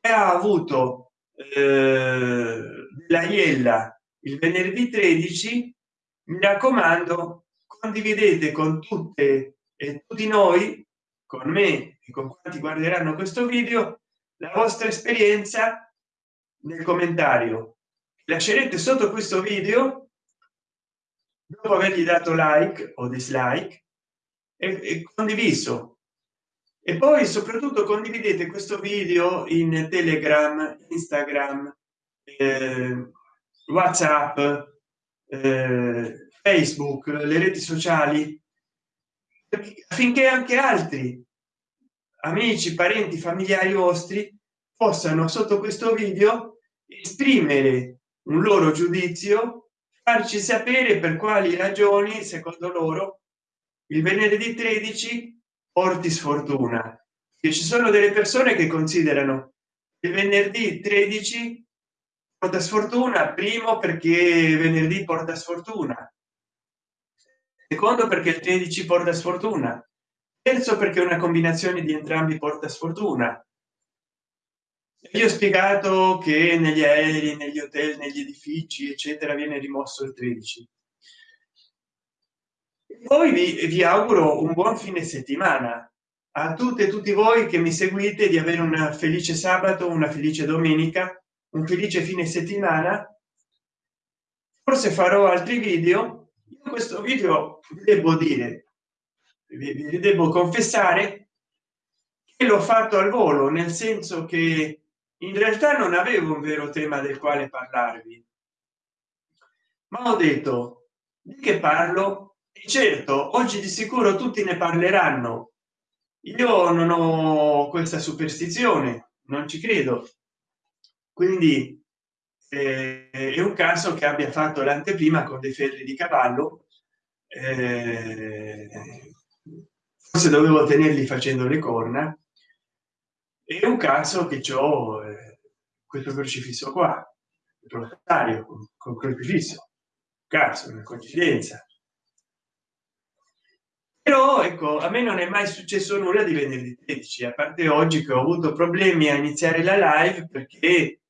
che ha avuto eh, la iella il venerdì 13 mi raccomando condividete con tutte e tutti noi con me e con quanti guarderanno questo video la vostra esperienza nel commentario lascerete sotto questo video dopo avergli dato like o dislike e, e condiviso. E poi soprattutto condividete questo video in telegram instagram eh, whatsapp eh, facebook le reti sociali affinché anche altri amici parenti familiari vostri possano sotto questo video esprimere un loro giudizio farci sapere per quali ragioni secondo loro il venerdì 13 porti sfortuna. Che ci sono delle persone che considerano il venerdì 13 porta sfortuna primo perché venerdì porta sfortuna secondo perché il 13 porta sfortuna terzo perché una combinazione di entrambi porta sfortuna io ho spiegato che negli aerei negli hotel negli edifici eccetera viene rimosso il 13 poi vi, vi auguro un buon fine settimana a tutte e tutti voi che mi seguite di avere una felice sabato una felice domenica un felice fine settimana. Forse farò altri video. Io questo video devo dire vi devo confessare che l'ho fatto al volo nel senso che in realtà non avevo un vero tema del quale parlarvi. Ma ho detto di che parlo? E certo oggi di sicuro tutti ne parleranno. Io non ho questa superstizione non ci credo. Quindi eh, è un caso che abbia fatto l'anteprima con dei ferri di cavallo eh, forse dovevo tenerli facendo le corna è un caso che ho eh, questo crocifisso qua il proprietario con, con crocifisso. Caso una coincidenza. Però ecco a me non è mai successo nulla di venerdì 13 a parte oggi che ho avuto problemi a iniziare la live perché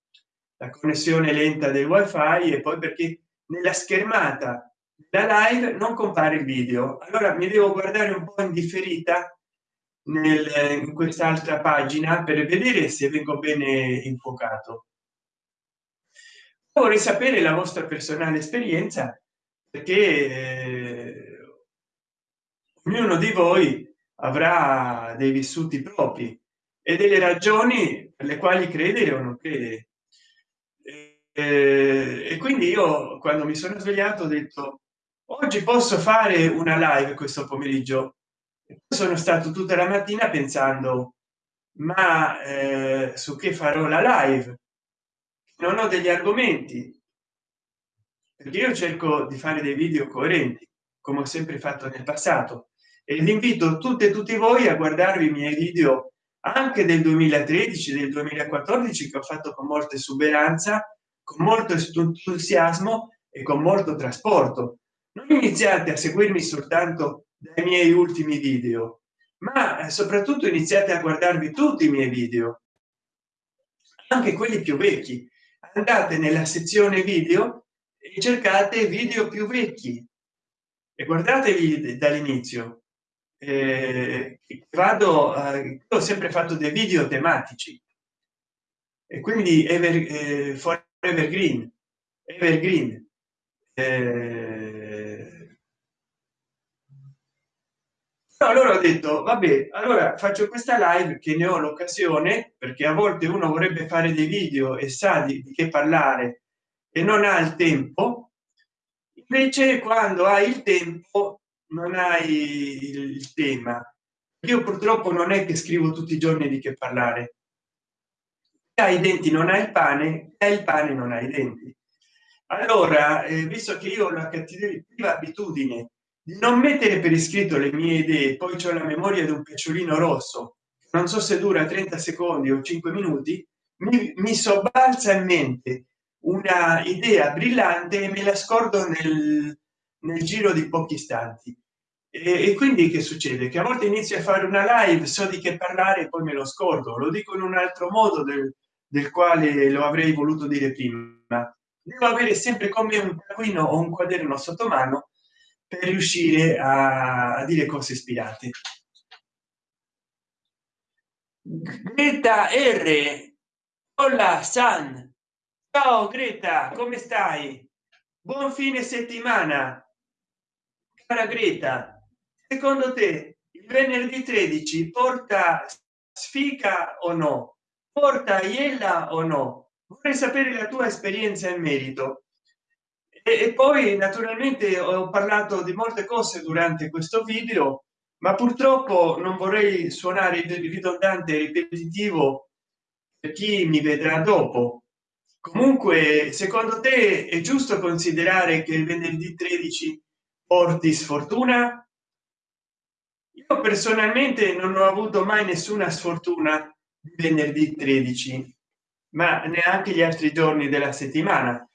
la connessione lenta del wifi e poi perché nella schermata da live non compare il video. Allora mi devo guardare un po in differita nel, in quest'altra pagina per vedere se vengo bene infuocato. Vorrei sapere la vostra personale esperienza perché eh, ognuno di voi avrà dei vissuti propri e delle ragioni per le quali credere o non credere. Eh, e quindi io quando mi sono svegliato ho detto oggi posso fare una live questo pomeriggio sono stato tutta la mattina pensando ma eh, su che farò la live? Non ho degli argomenti. Perché io cerco di fare dei video coerenti come ho sempre fatto nel passato e vi invito tutte e tutti voi a guardarvi i miei video anche del 2013 del 2014 che ho fatto con molta esuberanza con molto entusiasmo e con molto trasporto. Non iniziate a seguirmi soltanto dai miei ultimi video. Ma soprattutto iniziate a guardarvi tutti i miei video. Anche quelli più vecchi. Andate nella sezione video e cercate video più vecchi. E guardatevi dall'inizio. Eh, vado eh, ho sempre fatto dei video tematici. E quindi ever, eh, evergreen. Evergreen. Eh, allora ho detto vabbè allora faccio questa live che ne ho l'occasione perché a volte uno vorrebbe fare dei video e sa di, di che parlare e non ha il tempo. Invece quando hai il tempo non hai il tema. Io purtroppo non è che scrivo tutti i giorni di che parlare. Hai i denti non hai il pane e il pane non hai i denti. Allora eh, visto che io ho la cattiva abitudine di non mettere per iscritto le mie idee poi c'è la memoria di un picciolino rosso non so se dura 30 secondi o 5 minuti mi, mi sobbalza in mente una idea brillante e me la scordo nel, nel giro di pochi istanti. E, e, quindi che succede? Che a volte inizio a fare una live so di che parlare poi me lo scordo. Lo dico in un altro modo del, del quale lo avrei voluto dire prima. Devo avere sempre come un taccuino o un quaderno sotto mano per riuscire a, dire cose ispirate greta r. Hola san. Ciao greta come stai? Buon fine settimana. Cara greta secondo te il venerdì 13 porta sfiga o no? Porta iella o no? Vorrei sapere la tua esperienza in merito e, poi naturalmente ho parlato di molte cose durante questo video ma purtroppo non vorrei suonare ridondante e ripetitivo per chi mi vedrà dopo. Comunque secondo te è giusto considerare che il venerdì 13 porti sfortuna? Io personalmente non ho avuto mai nessuna sfortuna venerdì 13 ma neanche gli altri giorni della settimana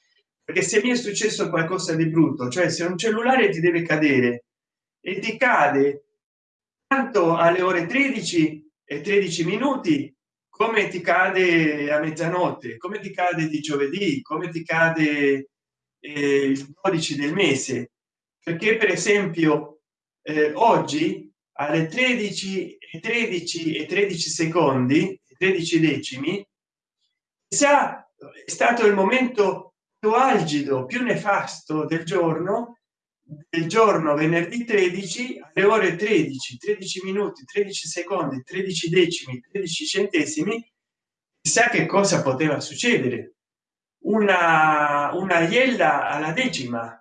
perché se mi è successo qualcosa di brutto cioè se un cellulare ti deve cadere e ti cade tanto alle ore 13 e 13 minuti come ti cade a mezzanotte come ti cade di giovedì come ti cade eh, il 12 del mese. Perché per esempio eh, oggi alle 13 e 13 e 13 secondi 13 decimi sa è stato il momento algido più nefasto del giorno del giorno venerdì 13 alle ore 13 13 minuti 13 secondi 13 decimi 13 centesimi chissà che cosa poteva succedere. Una una iella alla decima.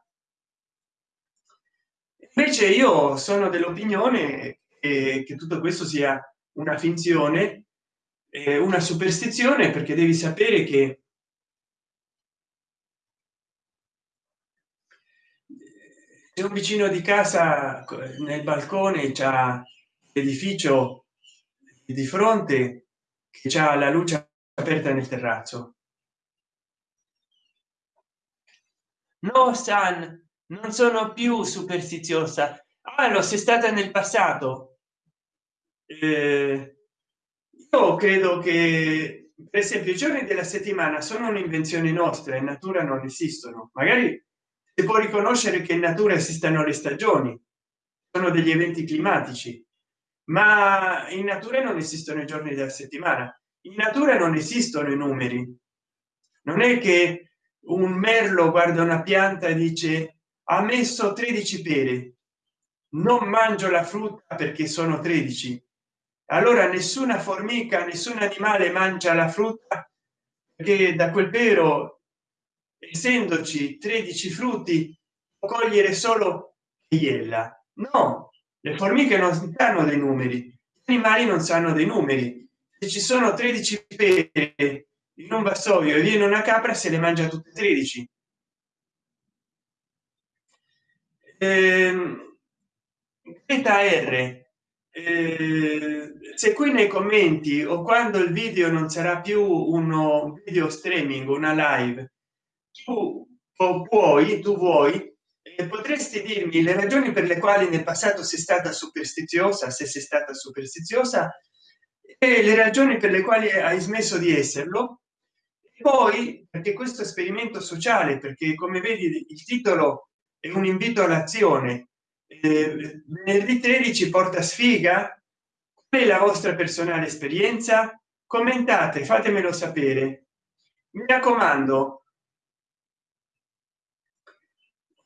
Invece io sono dell'opinione che, che tutto questo sia una finzione eh, una superstizione perché devi sapere che se un vicino di casa nel balcone c'è l'edificio di fronte che c'ha la luce aperta nel terrazzo. No san non sono più superstiziosa. Ah, lo sei stata nel passato. Eh, io credo che per esempio i giorni della settimana sono un'invenzione nostra in natura non esistono. Magari si può riconoscere che in natura esistano le stagioni sono degli eventi climatici ma in natura non esistono i giorni della settimana. In natura non esistono i numeri. Non è che un merlo guarda una pianta e dice ha messo 13 pere non mangio la frutta perché sono 13 allora nessuna formica nessun animale mangia la frutta che da quel pero essendoci 13 frutti cogliere solo iella no le formiche non danno dei numeri gli animali non sanno dei numeri. Se ci sono 13 pere in un vassoio e viene una capra se le mangia tutte 13 eh, r eh, se qui nei commenti o quando il video non sarà più uno video streaming una live tu puoi tu vuoi eh, potresti dirmi le ragioni per le quali nel passato sei stata superstiziosa se sei stata superstiziosa e le ragioni per le quali hai smesso di esserlo. Poi perché questo esperimento sociale perché come vedi il titolo è un invito all'azione eh, venerdì 13 porta sfiga? È la vostra personale esperienza? Commentate fatemelo sapere. Mi raccomando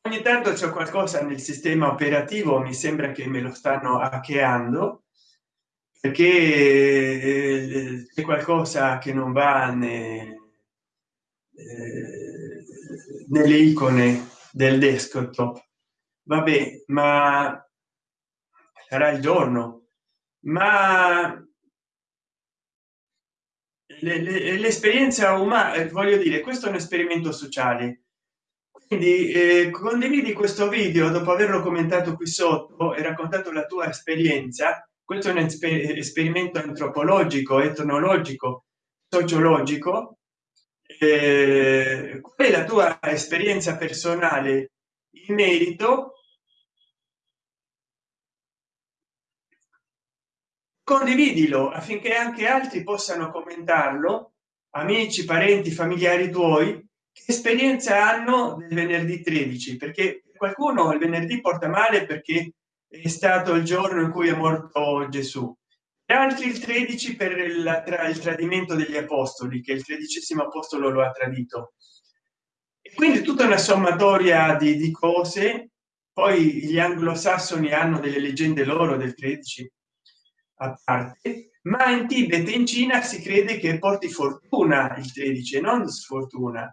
ogni tanto c'è qualcosa nel sistema operativo mi sembra che me lo stanno hackeando perché eh, c'è qualcosa che non va ne, eh, nelle icone del desktop. Vabbè ma sarà il giorno. Ma l'esperienza umana eh, voglio dire questo è un esperimento sociale quindi eh, condividi questo video dopo averlo commentato qui sotto e raccontato la tua esperienza. Questo è un esperimento antropologico etnologico sociologico. Eh, qual è la tua esperienza personale in merito? Condividilo affinché anche altri possano commentarlo amici parenti familiari tuoi che esperienza hanno del venerdì 13 perché qualcuno il venerdì porta male perché è stato il giorno in cui è morto gesù. Altri il 13 per il, tra il tradimento degli apostoli che il tredicesimo apostolo lo ha tradito. E quindi tutta una sommatoria di, di cose. Poi gli anglosassoni hanno delle leggende loro del 13 a parte ma in tibet in cina si crede che porti fortuna il 13 non sfortuna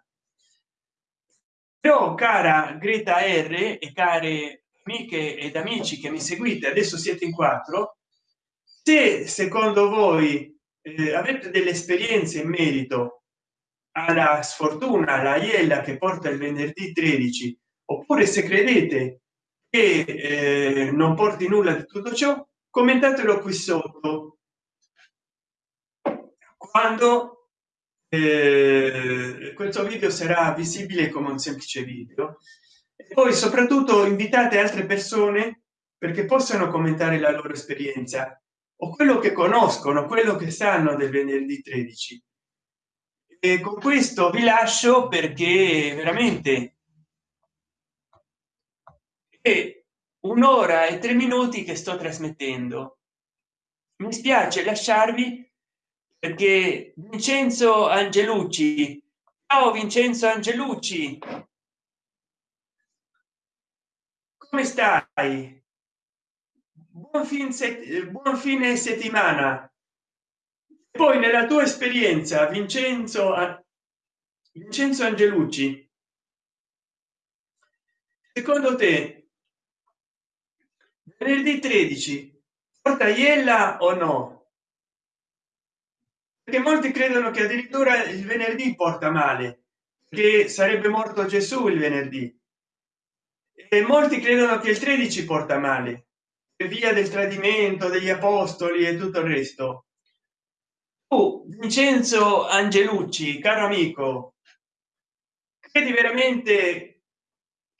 però cara greta r e care amiche ed amici che mi seguite adesso siete in quattro se secondo voi eh, avete delle esperienze in merito alla sfortuna la iella che porta il venerdì 13 oppure se credete che eh, non porti nulla di tutto ciò commentatelo qui sotto. Quando questo video sarà visibile come un semplice video. E poi soprattutto invitate altre persone perché possano commentare la loro esperienza o quello che conoscono quello che sanno del venerdì 13 e con questo vi lascio perché veramente è un'ora e tre minuti che sto trasmettendo. Mi spiace lasciarvi perché vincenzo angelucci. Ciao vincenzo angelucci. Come stai? Buon, fin buon fine settimana. Poi nella tua esperienza vincenzo vincenzo angelucci. Secondo te venerdì 13 porta iella o no perché molti credono che addirittura il venerdì porta male che sarebbe morto gesù il venerdì. E molti credono che il 13 porta male per via del tradimento degli apostoli e tutto il resto. Oh, vincenzo angelucci caro amico credi veramente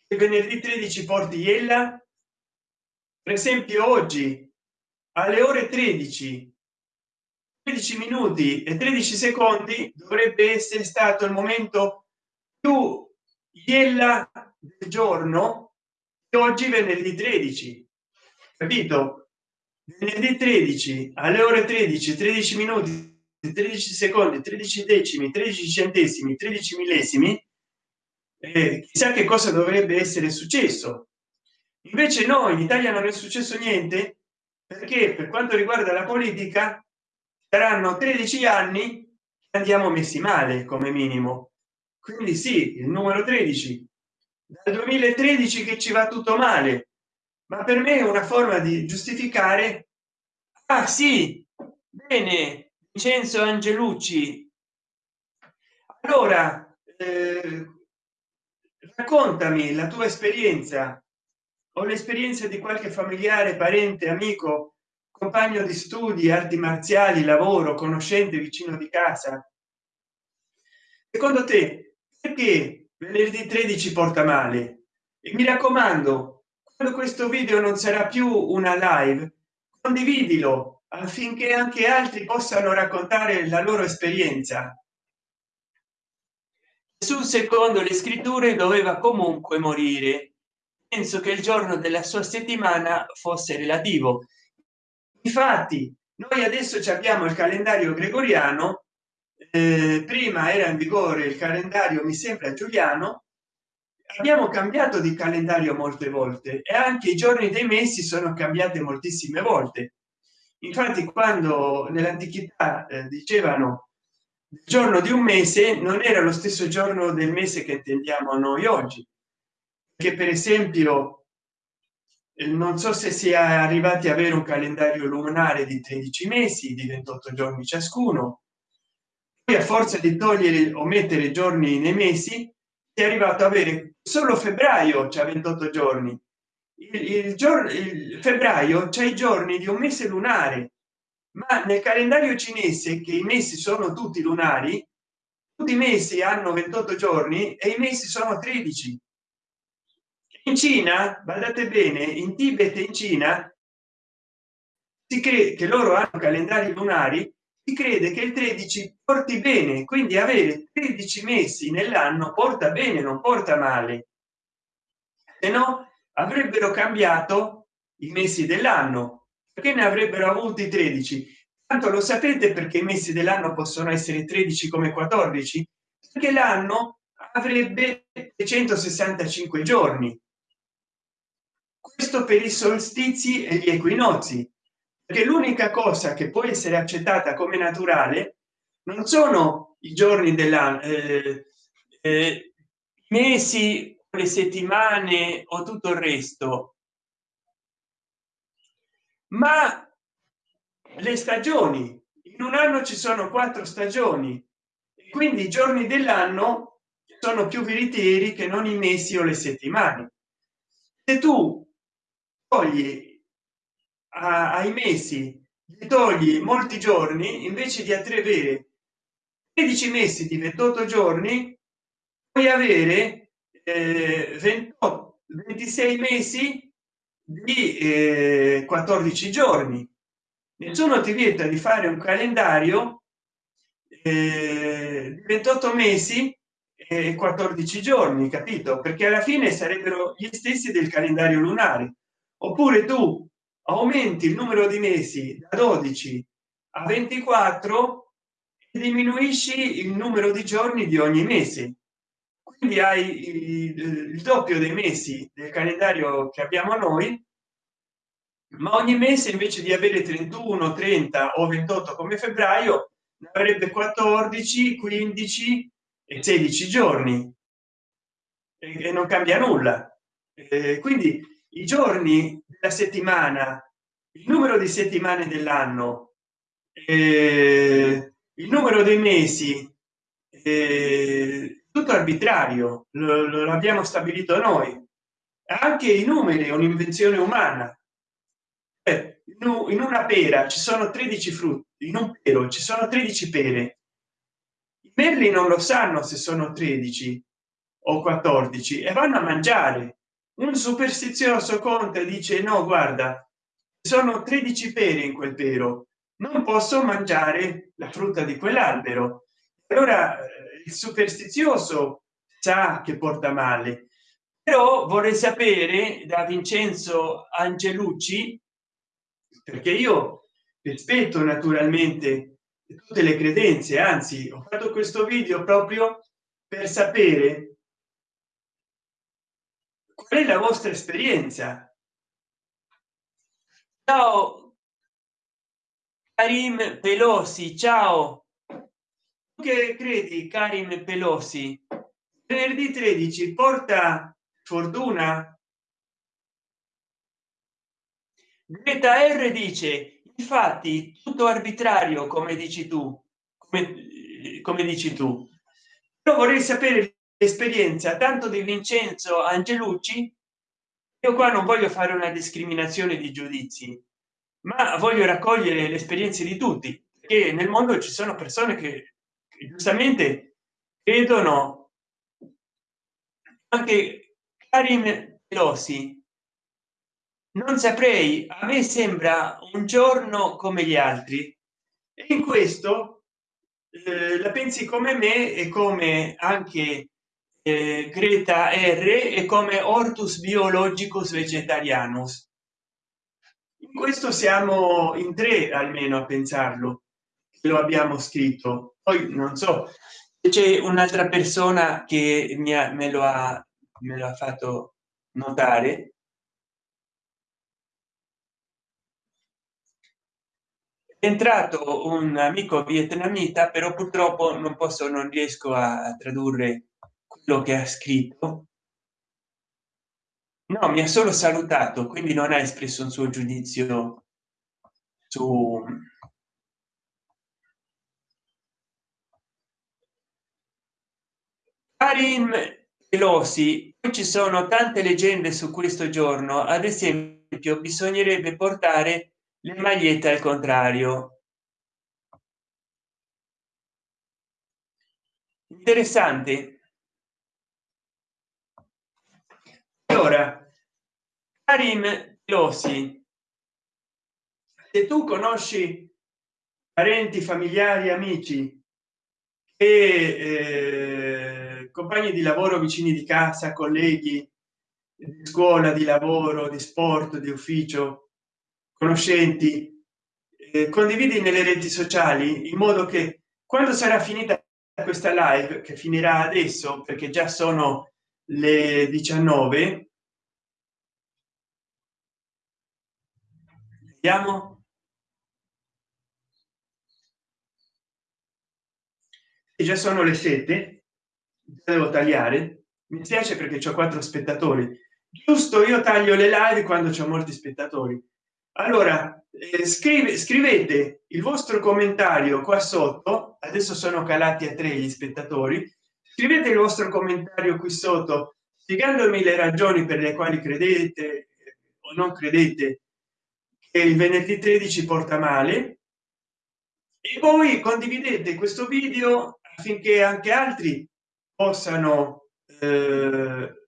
che venerdì 13 porti iella? Per esempio oggi alle ore 13 13 minuti e 13 secondi dovrebbe essere stato il momento più iella del giorno oggi venerdì 13 capito? Venerdì 13 alle ore 13 13 minuti 13 secondi 13 decimi 13 centesimi 13 millesimi eh, chissà che cosa dovrebbe essere successo. Invece no in italia non è successo niente perché per quanto riguarda la politica saranno 13 anni andiamo messi male come minimo. Quindi sì il numero 13 dal 2013 che ci va tutto male. Ma per me è una forma di giustificare ah sì bene vincenzo angelucci. Allora eh, raccontami la tua esperienza. O l'esperienza di qualche familiare parente amico compagno di studi arti marziali lavoro conoscente vicino di casa. Secondo te perché venerdì 13 porta male? E mi raccomando quando questo video non sarà più una live condividilo affinché anche altri possano raccontare la loro esperienza. Sul secondo le scritture doveva comunque morire. Penso che il giorno della sua settimana fosse relativo infatti noi adesso abbiamo il calendario gregoriano eh, prima era in vigore il calendario mi sembra giuliano. Abbiamo cambiato di calendario molte volte e anche i giorni dei mesi sono cambiati moltissime volte. Infatti quando nell'antichità eh, dicevano il giorno di un mese non era lo stesso giorno del mese che intendiamo noi oggi. Che per esempio non so se si è arrivati a avere un calendario lunare di 13 mesi di 28 giorni ciascuno. Poi a forza di togliere o mettere giorni nei mesi è arrivato a avere solo febbraio c'è 28 giorni. Il, il giorno il febbraio c'è i giorni di un mese lunare. Ma nel calendario cinese che i mesi sono tutti lunari tutti i mesi hanno 28 giorni e i mesi sono 13 in cina guardate bene in tibet in cina si crede che loro hanno calendari lunari si crede che il 13 porti bene quindi avere 13 mesi nell'anno porta bene non porta male. Se no avrebbero cambiato i mesi dell'anno. Perché ne avrebbero avuti 13 tanto lo sapete perché i mesi dell'anno possono essere 13 come 14 perché l'anno avrebbe 165 giorni questo per i solstizi e gli equinozi perché l'unica cosa che può essere accettata come naturale non sono i giorni della eh, eh, mesi le settimane o tutto il resto ma le stagioni. In un anno ci sono quattro stagioni quindi i giorni dell'anno sono più veritieri che non i mesi o le settimane. Se tu togli ai mesi gli togli molti giorni invece di avere 13 mesi di 28 giorni puoi avere eh, 28 26 mesi di eh, 14 giorni. Nessuno ti vieta di fare un calendario eh, 28 mesi e 14 giorni capito? Perché alla fine sarebbero gli stessi del calendario lunare oppure tu aumenti il numero di mesi da 12 a 24 e diminuisci il numero di giorni di ogni mese. Quindi hai il, doppio dei mesi del calendario che abbiamo noi ma ogni mese invece di avere 31 30 o 28 come febbraio avrebbe 14 15 e 16 giorni. E non cambia nulla. Quindi i giorni della settimana il numero di settimane dell'anno eh, il numero dei mesi eh, tutto arbitrario lo, lo abbiamo stabilito noi. Anche i numeri è un'invenzione umana. Eh, in una pera ci sono 13 frutti in un pero ci sono 13 pere. I merli non lo sanno se sono 13 o 14 e vanno a mangiare un superstizioso conte dice no guarda sono 13 pere in quel pero. Non posso mangiare la frutta di quell'albero. Allora eh, il superstizioso sa che porta male però vorrei sapere da vincenzo angelucci perché io rispetto naturalmente tutte le credenze anzi ho fatto questo video proprio per sapere qual è la vostra esperienza? Ciao karim pelosi ciao. Che credi karim pelosi? Venerdì 13 porta fortuna? Greta R dice infatti tutto arbitrario come dici tu come, come dici tu. Io vorrei sapere l'esperienza tanto di vincenzo angelucci io qua non voglio fare una discriminazione di giudizi ma voglio raccogliere le esperienze di tutti che nel mondo ci sono persone che, giustamente credono anche karim pelosi. Non saprei a me sembra un giorno come gli altri. E in questo eh, la pensi come me e come anche greta r e come ortus biologicus vegetarianus. In questo siamo in tre almeno a pensarlo lo abbiamo scritto. Poi non so c'è un'altra persona che mi ha, me lo ha me lo ha fatto notare. Entrato un amico vietnamita però purtroppo non posso non riesco a tradurre quello che ha scritto? No mi ha solo salutato quindi non ha espresso un suo giudizio su Karim Pelosi. Ci sono tante leggende su questo giorno. Ad esempio bisognerebbe portare le magliette al contrario. Interessante allora karim Lossi, se tu conosci parenti familiari amici e eh, compagni di lavoro vicini di casa colleghi di scuola di lavoro di sport di ufficio conoscenti eh, condividi nelle reti sociali in modo che quando sarà finita questa live che finirà adesso perché già sono le 19 vediamo. E già sono le 7 devo tagliare. Mi spiace perché ho quattro spettatori. Giusto io taglio le live quando c'è molti spettatori. Allora eh, scrive, scrivete il vostro commentario qua sotto. Adesso sono calati a tre gli spettatori. Scrivete il vostro commentario qui sotto spiegandomi le ragioni per le quali credete o non credete il venerdì 13 porta male. E poi condividete questo video affinché anche altri possano eh,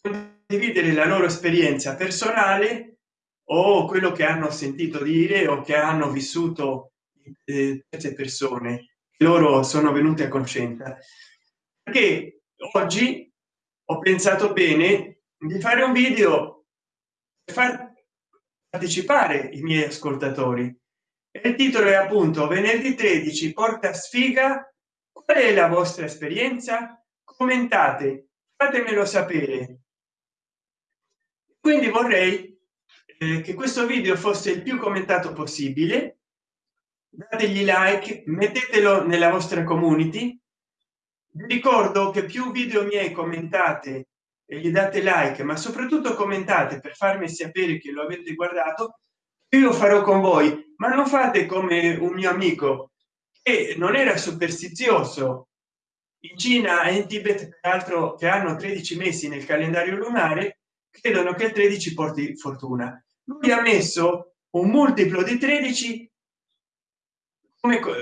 condividere la loro esperienza personale o quello che hanno sentito dire o che hanno vissuto eh, queste persone loro sono venuti a conoscenza. Perché oggi ho pensato bene di fare un video per far partecipare i miei ascoltatori. E il titolo è appunto venerdì 13 porta sfiga. Qual è la vostra esperienza? Commentate fatemelo sapere. Quindi vorrei eh, che questo video fosse il più commentato possibile. Dategli like mettetelo nella vostra community. Vi ricordo che più video miei commentate e gli date like ma soprattutto commentate per farmi sapere che lo avete guardato io farò con voi ma non fate come un mio amico che non era superstizioso. In cina e in tibet peraltro che hanno 13 mesi nel calendario lunare credono che il 13 porti fortuna. Lui ha messo un multiplo di 13 come, come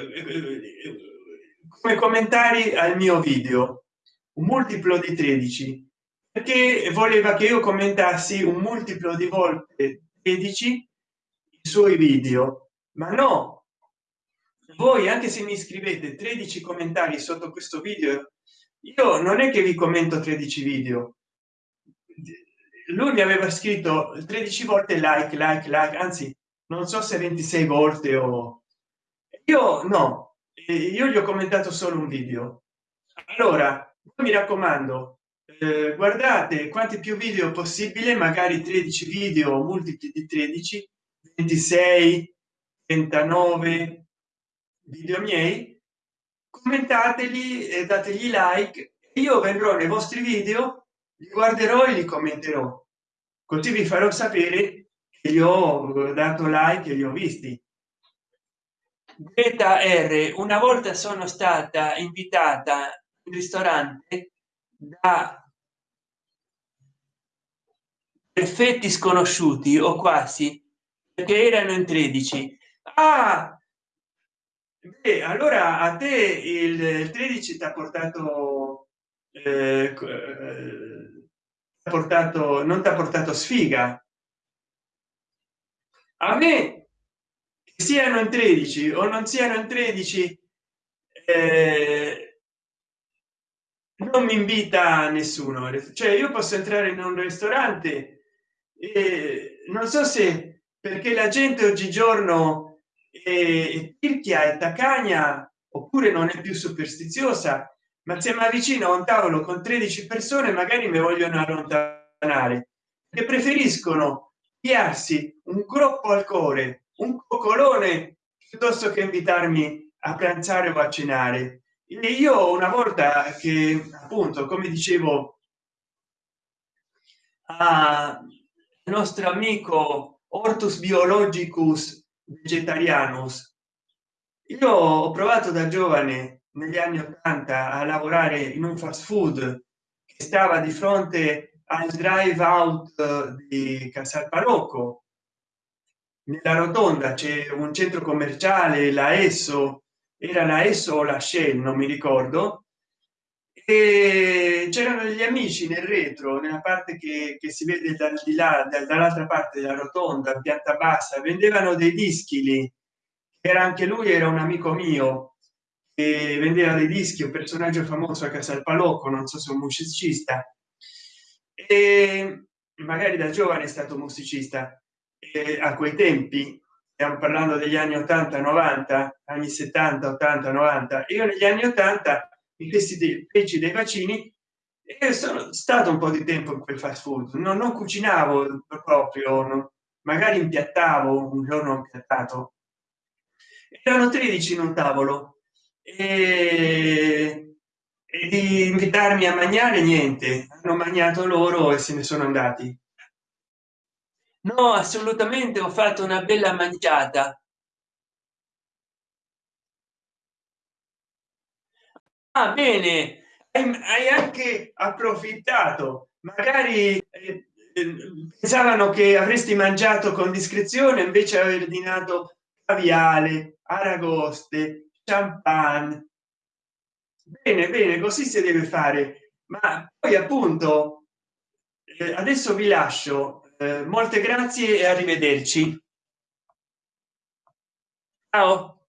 commentari al mio video. Un multiplo di 13 perché voleva che io commentassi un multiplo di volte 13 i suoi video. Ma no! Voi anche se mi scrivete 13 commentari sotto questo video io non è che vi commento 13 video. Lui mi aveva scritto 13 volte like like like anzi non so se 26 volte o io no. Io gli ho commentato solo un video. Allora mi raccomando eh, guardate quanti più video possibile magari 13 video multipli di 13 26 39 video miei. Commentateli e dategli like. Io vendrò nei vostri video li guarderò e li commenterò. Così vi farò sapere che io ho dato like e li ho visti. Beta r una volta sono stata invitata in ristorante da effetti sconosciuti o quasi perché erano in 13 ah, beh, allora a te il 13 ti ha portato eh, eh, portato non ti ha portato sfiga? A me siano in 13 o non siano in 13 eh, non mi invita nessuno. Cioè io posso entrare in un ristorante e non so se perché la gente oggigiorno è tirchia e taccagna oppure non è più superstiziosa ma se mi avvicino a un tavolo con 13 persone magari mi vogliono allontanare e preferiscono piarsi un groppo al cuore un coccolone piuttosto che invitarmi a pranzare o a cenare. E io una volta che appunto come dicevo a nostro amico ortus biologicus vegetarianus. Io ho provato da giovane negli anni 80 a lavorare in un fast food che stava di fronte al drive out di casal parocco nella rotonda c'è un centro commerciale la esso. Era la esso o la shell non mi ricordo e c'erano degli amici nel retro nella parte che, che si vede dal di là dall'altra parte della rotonda pianta bassa vendevano dei dischi lì. Era anche lui era un amico mio che vendeva dei dischi un personaggio famoso a casa al palocco non so se un musicista. E magari da giovane è stato musicista. E a quei tempi stiamo parlando degli anni 80 90 anni 70 80 90 io negli anni 80 i questi dei feci dei vaccini e sono stato un po di tempo in quel fast food. Non, non cucinavo proprio no? magari impiattavo un giorno impiattato. Erano 13 in un tavolo e, e di invitarmi a mangiare niente. Hanno mangiato loro e se ne sono andati. No assolutamente ho fatto una bella mangiata ah, bene. Hai anche approfittato. Magari eh, eh, pensavano che avresti mangiato con discrezione invece aver dinato caviale aragoste champagne. Bene bene così si deve fare. Ma poi appunto eh, adesso vi lascio. Molte grazie e arrivederci. Ciao